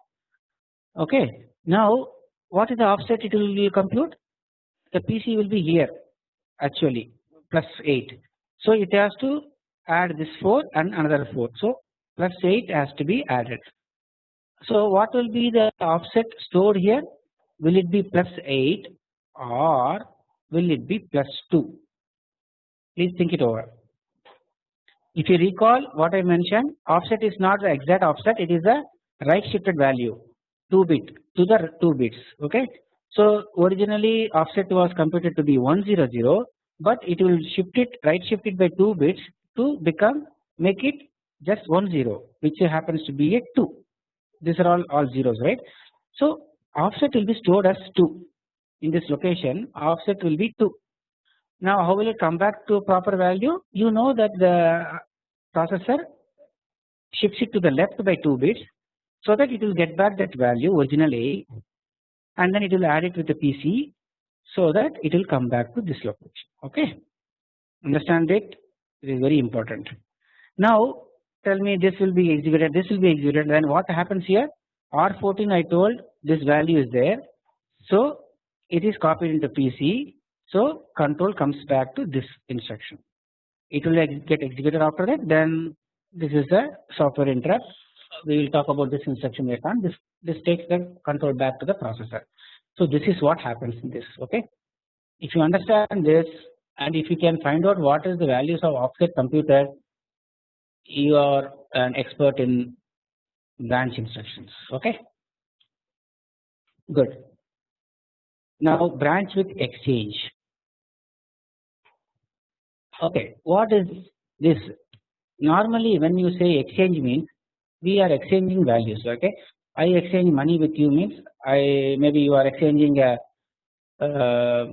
Okay? Now what is the offset it will compute the PC will be here actually plus 8 so it has to add this 4 and another 4 so plus 8 has to be added. So what will be the offset stored here? Will it be plus 8 or will it be plus 2 please think it over. If you recall what I mentioned offset is not the exact offset. It is a right shifted value 2 bit to the 2 bits okay. So originally offset was computed to be 100 but it will shift it right shift it by 2 bits to become make it just 10 which happens to be a 2 these are all all zeros right. So offset will be stored as 2 in this location offset will be 2 now how will it come back to proper value? You know that the processor shifts it to the left by 2 bits so that it will get back that value original A and then it will add it with the PC so that it will come back to this location okay. Understand it? It is very important. Now tell me this will be executed this will be executed then what happens here R14 I told this value is there so it is copied into PC so control comes back to this instruction. It will get executed after that. Then this is a software interrupt. We will talk about this instruction later on. This this takes the control back to the processor. So this is what happens in this. Okay. If you understand this and if you can find out what is the values of offset computer, you are an expert in branch instructions. Okay. Good. Now branch with exchange. Okay, what is this? Normally, when you say exchange means we are exchanging values. Okay, I exchange money with you means I maybe you are exchanging a uh,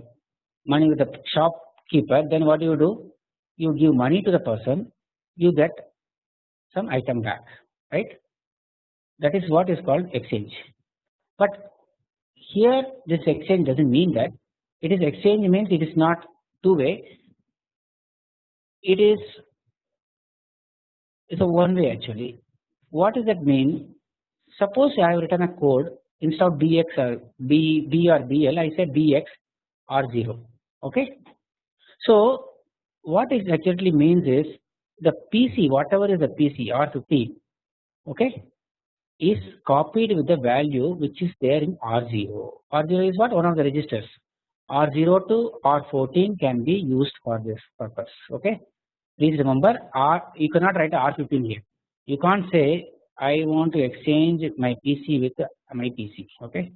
money with the shopkeeper. Then what do you do? You give money to the person, you get some item back, right? That is what is called exchange. But here, this exchange doesn't mean that it is exchange means it is not two way it is it's a one way actually. What does that mean? Suppose I have written a code instead of bx or uh, b, b or bl I say bx R0 okay. So what it actually means is the PC whatever is the PC R15 okay is copied with the value which is there in R0. R0 is what one of the registers R0 to R14 can be used for this purpose okay. Please remember R you cannot write R15 here you can't say I want to exchange my PC with my PC okay?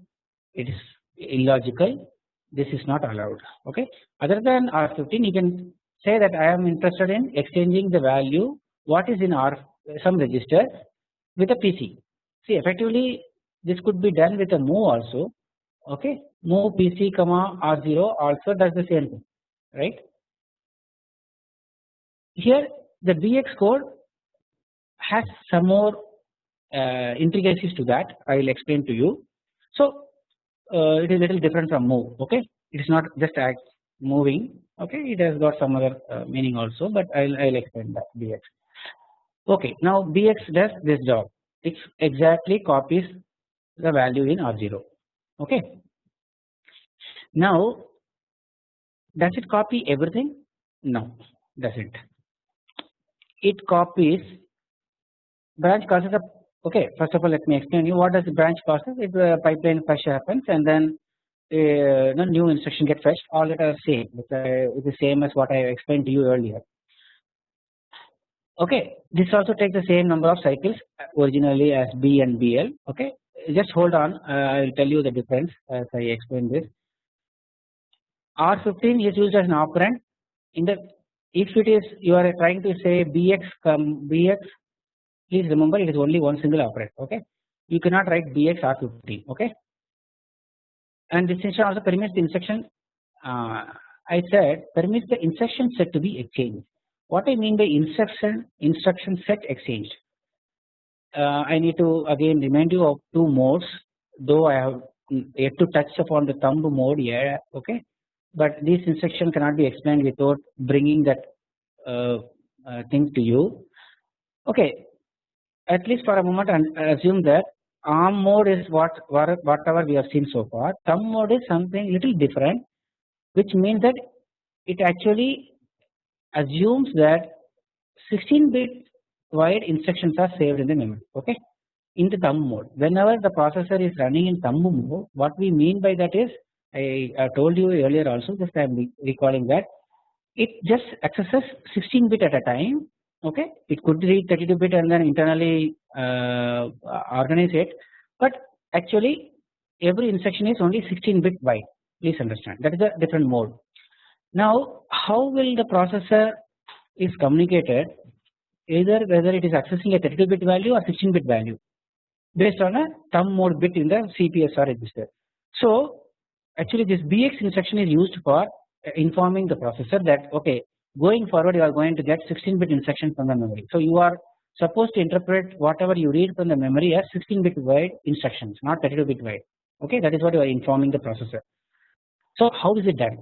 It is illogical. This is not allowed okay? Other than R15 you can say that I am interested in exchanging the value what is in R some register with a PC see effectively this could be done with a move also okay? Move PC comma R0 also does the same thing right? Here the BX code has some more uh, intricacies to that I will explain to you. So uh, it is little different from move okay it is not just act moving okay it has got some other uh, meaning also but I will I will explain that bx. Okay now bx does this job it exactly copies the value in r0 okay. Now does it copy everything no doesn't it copies branch causes a okay first of all let me explain you what does the branch process if the pipeline fetch happens and then uh, new instruction get fetched all that are same. It is the same as what I explained to you earlier. Okay this also takes the same number of cycles originally as B and BL okay just hold on uh, I will tell you the difference as I explain this. R15 is used as an operand. In the if it is you are trying to say BX come BX please remember it is only one single operand okay? You cannot write bx r15 okay? And this instruction also permits the instruction uh, I said permits the instruction set to be exchanged. What I mean by instruction instruction set exchanged? Uh, I need to again remind you of two modes though I have yet to touch upon the thumb mode here okay? But this instruction cannot be explained without bringing that uh, uh, thing to you. Okay at least for a moment and assume that ARM mode is what whatever we have seen so far. Thumb mode is something little different which means that it actually assumes that 16 bit wide instructions are saved in the memory okay? In the thumb mode. Whenever the processor is running in thumb mode what we mean by that is I, I told you earlier also just I am recalling that it just accesses 16 bit at a time okay? It could read 32 bit and then internally uh, organize it. But actually every instruction is only 16 bit wide please understand. That is a different mode. Now how will the processor is communicated either whether it is accessing a 32 bit value or 16 bit value based on a thumb mode bit in the CPSR register. So actually this BX instruction is used for informing the processor that okay going forward you are going to get 16 bit instructions from the memory. So you are supposed to interpret whatever you read from the memory as 16 bit wide instructions not 32 bit wide. Okay? That is what you are informing the processor. So how is it done?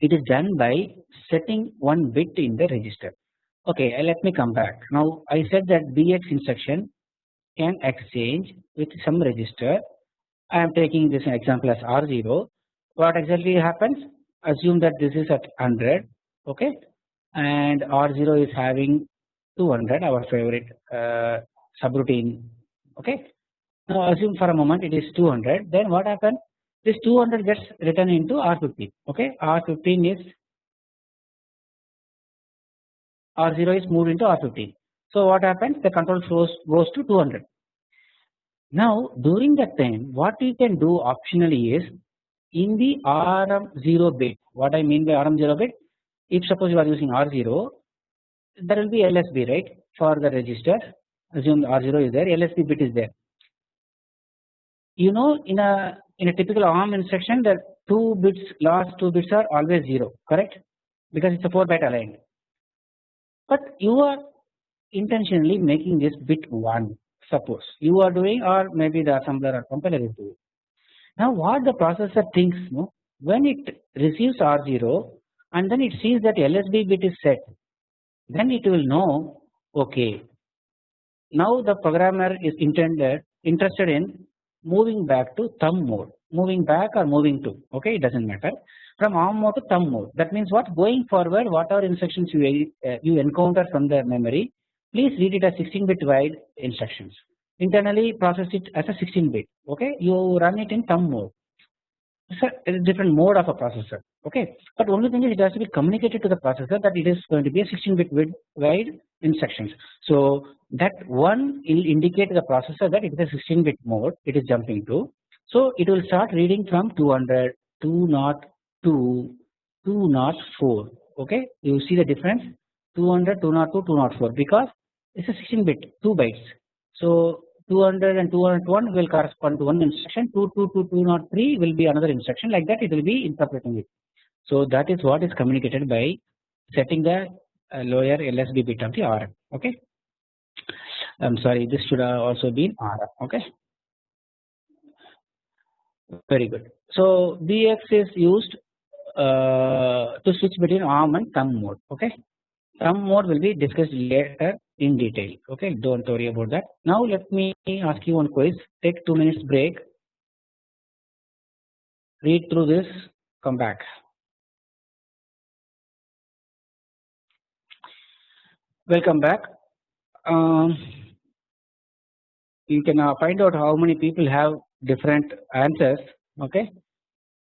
It is done by setting one bit in the register. Okay let me come back. Now I said that BX instruction can exchange with some register. I am taking this example as R0 what exactly happens? Assume that this is at 100 okay. And R0 is having 200 our favorite uh, subroutine. Okay. Now assume for a moment it is 200 then what happens this 200 gets written into R15 okay. R15 is R0 is moved into R15 so what happens? The control flows goes to 200 now during that time what we can do optionally is in the RM0 bit what I mean by RM0 bit if suppose you are using R0 there will be LSB right for the register. Assume R0 is there LSB bit is there. You know in a in a typical ARM instruction the two bits last two bits are always 0 correct? Because it is a 4 byte aligned. But you are intentionally making this bit 1 suppose. You are doing or maybe the assembler or compiler is doing. Now what the processor thinks when it receives R0 and then it sees that LSB bit is set. Then it will know okay now the programmer is intended interested in moving back to thumb mode. Moving back or moving to okay it does not matter. From ARM mode to thumb mode. That means what? Going forward whatever instructions you, uh, you encounter from the memory? Please read it as 16 bit wide instructions. Internally process it as a 16 bit okay? You run it in thumb mode. It's a, different mode of a processor okay. But only thing is it has to be communicated to the processor that it is going to be a 16 bit wide instructions so that one will indicate to the processor that it is a 16 bit mode it is jumping to. So it will start reading from 200 202 204 okay? You see the difference? 200 202 204 because it's a 16 bit 2 bytes. So 200 and 201 will correspond to one instruction. 222 203 will be another instruction. Like that it will be interpreting it. So that is what is communicated by setting the uh, lower LSB bit of the RM okay. I am sorry this should have also been RM okay. Very good. So BX is used uh, to switch between ARM and thumb mode okay. Thumb mode will be discussed later in detail okay do not worry about that. Now let me ask you one quiz take 2 minutes break read through this come back. Welcome back. Um, you can uh, find out how many people have different answers okay.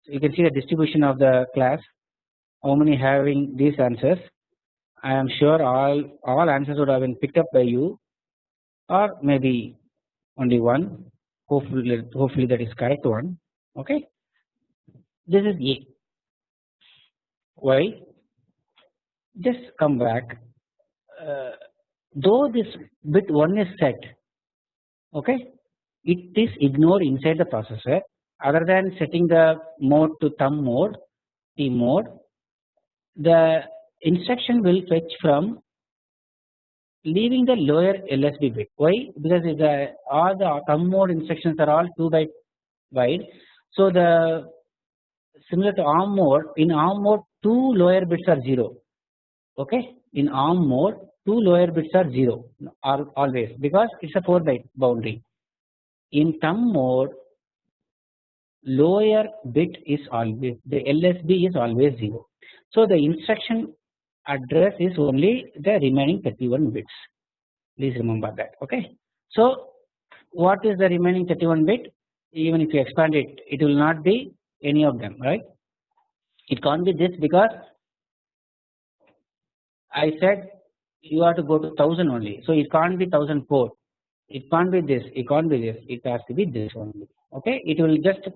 So you can see the distribution of the class how many having these answers. I am sure all all answers would have been picked up by you or maybe only one. Hopefully hopefully that is correct one okay? This is A. Why? Just come back Uh, though this bit 1 is set okay it is ignored inside the processor other than setting the mode to thumb mode T mode the instruction will fetch from leaving the lower LSB bit. Why? Because the all the thumb mode instructions are all 2 byte wide. So the similar to ARM mode in ARM mode two lower bits are 0 okay in ARM mode two lower bits are 0 always because it is a 4 byte boundary. In thumb mode lower bit is always the LSB is always 0. So the instruction address is only the remaining 31 bits please remember that okay. So what is the remaining 31 bit even if you expand it it will not be any of them right it can't be this because I said you have to go to 1000 only so it can't be 1004 it can't be this it can't be this it has to be this only okay it will just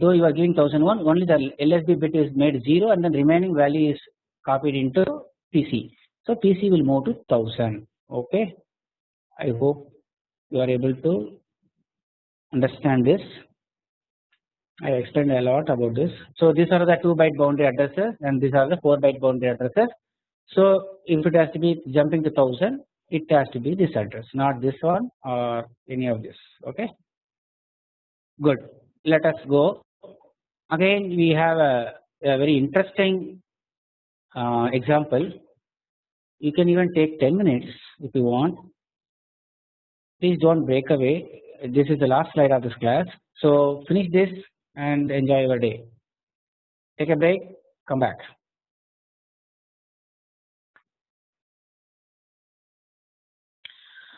though you are giving 1001 only the LSB bit is made 0 and then remaining value is copied into PC. So PC will move to 1000 okay. I hope you are able to understand this. I explained a lot about this. So these are the 2 byte boundary addresses and these are the 4 byte boundary addresses. So if it has to be jumping to 1000 it has to be this address not this one or any of this okay. Good. Let us go. Again we have a, a very interesting uh, example. You can even take 10 minutes if you want. Please do not break away. This is the last slide of this class. So finish this and enjoy your day. Take a break. Come back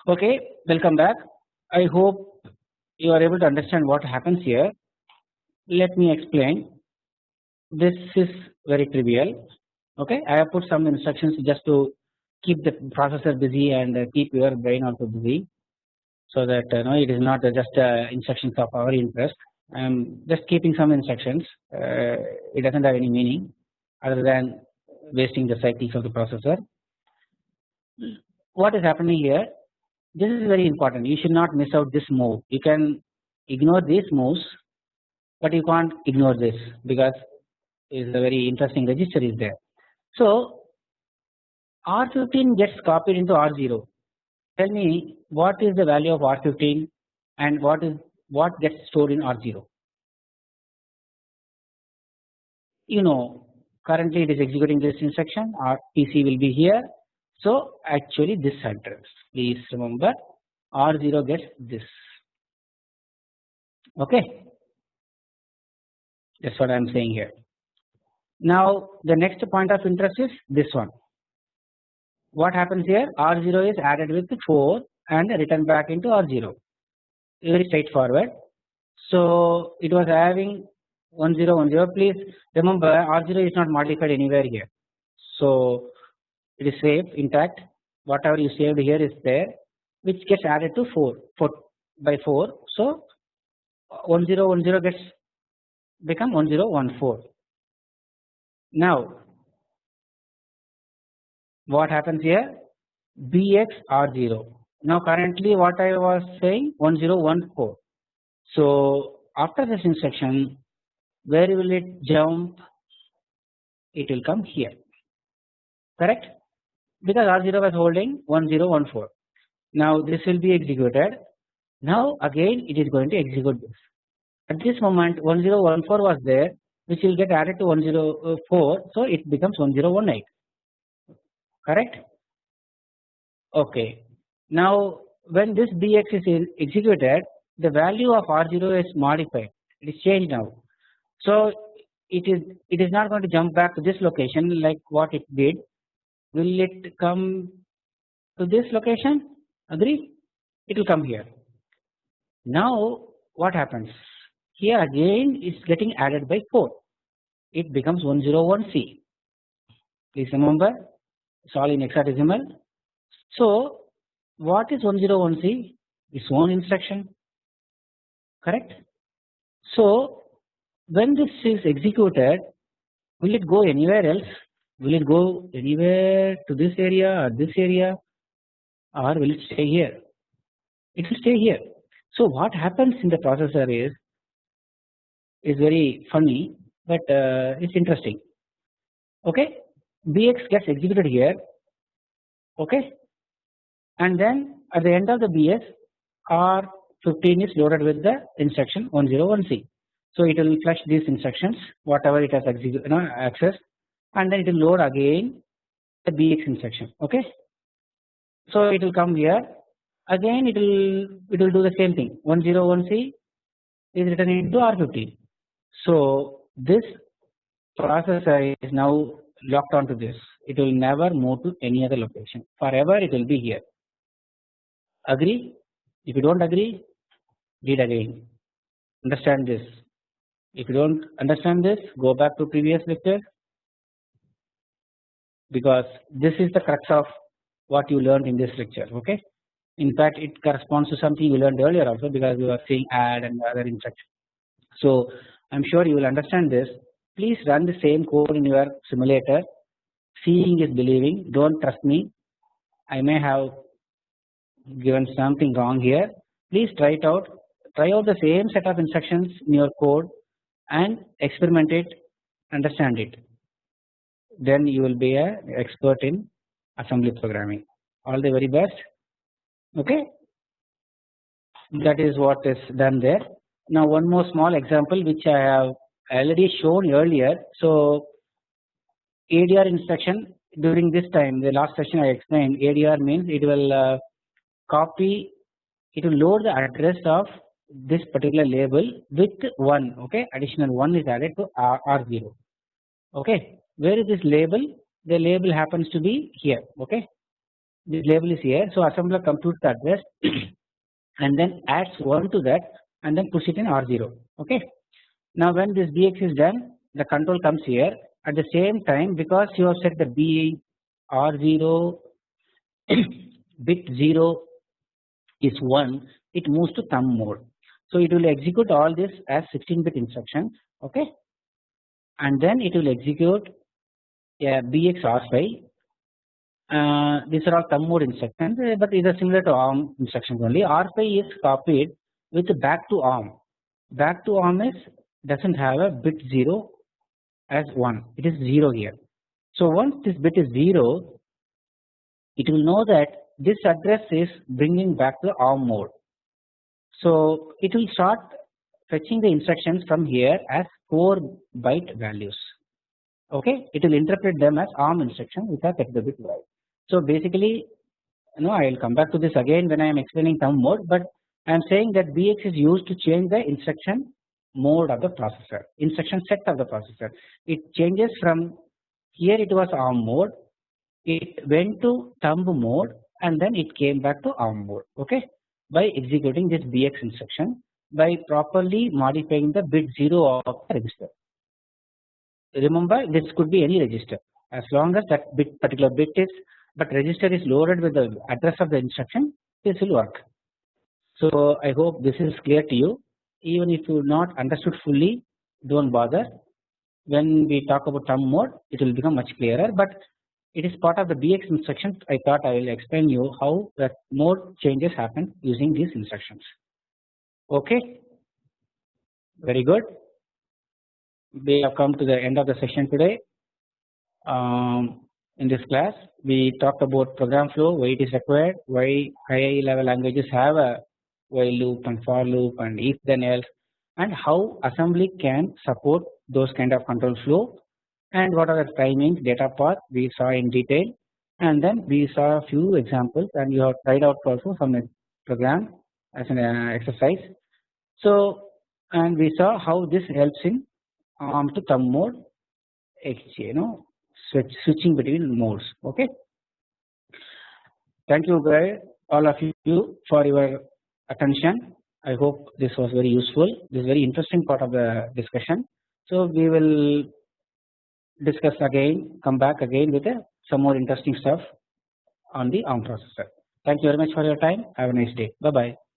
okay welcome back. I hope you are able to understand what happens here. Let me explain. This is very trivial. Okay I have put some instructions just to keep the processor busy and keep your brain also busy so that uh, no it is not just uh, instructions of our interest. I am just keeping some instructions. Uh, it does not have any meaning other than wasting the cycles of the processor. What is happening here this is very important you should not miss out this move you can ignore these moves but you can't ignore this because is a very interesting register is there so R15 gets copied into R0. Tell me what is the value of R15 and what is what gets stored in R0. You know currently it is executing this instruction our PC will be here. So actually this address. Please remember R0 gets this. Okay? That is what I am saying here. Now the next point of interest is this one. What happens here? R0 is added with 4 and written back into R0 very straightforward. So it was having 1010 please remember R0 is not modified anywhere here. So it is safe intact whatever you saved here is there which gets added to 4, 4 by 4. So 1010 gets become 1014. Now what happens here? Bx r0 now currently what I was saying 1014 so after this instruction where will it jump? It will come here. Correct because R0 was holding 1014 now this will be executed. Now again it is going to execute this. At this moment 1014 was there which will get added to 104 uh, so it becomes 1018 correct? Okay. Now when this bx is executed the value of r0 is modified. It is changed now. So it is it is not going to jump back to this location like what it did will it come to this location? Agree? It will come here. Now what happens? Here again is getting added by 4 it becomes 101c please remember it's all in hexadecimal. So what is 101c? Its own instruction, correct? So when this is executed, will it go anywhere else? Will it go anywhere to this area or this area or will it stay here? It will stay here. So what happens in the processor is is very funny but uh, it's interesting. Okay, BX gets executed here. Okay, and then at the end of the BX R15 is loaded with the instruction 101C. So it will flush these instructions whatever it has you know, accessed and then it will load again the BX instruction okay. So it will come here again it will it will do the same thing 101C is written into R15. So this processor is now locked onto this it will never move to any other location forever it will be here Agree? If you don't agree, read again. Understand this. If you don't understand this, go back to previous lecture because this is the crux of what you learned in this lecture. Okay. In fact, it corresponds to something you learned earlier also because we were seeing add and other instructions. So I am sure you will understand this. Please run the same code in your simulator. Seeing is believing. Don't trust me. I may have given something wrong here please try it out try out the same set of instructions in your code and experiment it understand it then you will be a expert in assembly programming. All the very best. Okay? That is what is done there. Now one more small example which I have already shown earlier. So ADR instruction during this time the last session I explained ADR means it will uh, copy it will load the address of this particular label with 1 okay? Additional 1 is added to R, R0 okay where is this label? The label happens to be here okay? This label is here. So assembler computes the address [clears throat] and then adds 1 to that and then puts it in R0 okay? Now when this BX is done the control comes here. At the same time because you have set the B R0 [clears throat] bit 0 is 1 it moves to thumb mode. So it will execute all this as 16 bit instruction okay? And then it will execute a BX R5 uh, these are all thumb mode instructions uh, but these are similar to ARM instructions only. R5 is copied with back to ARM back to ARM is does not have a bit 0 as 1 it is 0 here. So once this bit is 0 it will know that this address is bringing back the ARM mode. So it will start fetching the instructions from here as 4 byte values okay it will interpret them as ARM instruction which are 32 bit wide. So basically you know I will come back to this again when I am explaining thumb mode but I am saying that BX is used to change the instruction mode of the processor, instruction set of the processor. It changes from here it was ARM mode, it went to thumb mode and then it came back to ARM mode okay by executing this BX instruction by properly modifying the bit 0 of the register. Remember this could be any register. As long as that bit particular bit is but register is loaded with the address of the instruction this will work. So I hope this is clear to you. Even if you not understood fully do not bother. When we talk about thumb mode it will become much clearer but it is part of the BX instruction I thought I will explain you how that mode changes happen using these instructions. Okay? Very good we have come to the end of the session today um, in this class we talked about program flow why it is required why high level languages have a while loop and for loop and if then else and how assembly can support those kind of control flow and what are the timings data path we saw in detail and then we saw a few examples and you have tried out also from a program as an uh, exercise. So and we saw how this helps in ARM to thumb mode you know switch, switching between modes okay. Thank you guys all of you for your attention. I hope this was very useful. This is very interesting part of the discussion. So we will discuss again, come back again with uh, some more interesting stuff on the ARM processor. Thank you very much for your time. Have a nice day. Bye bye.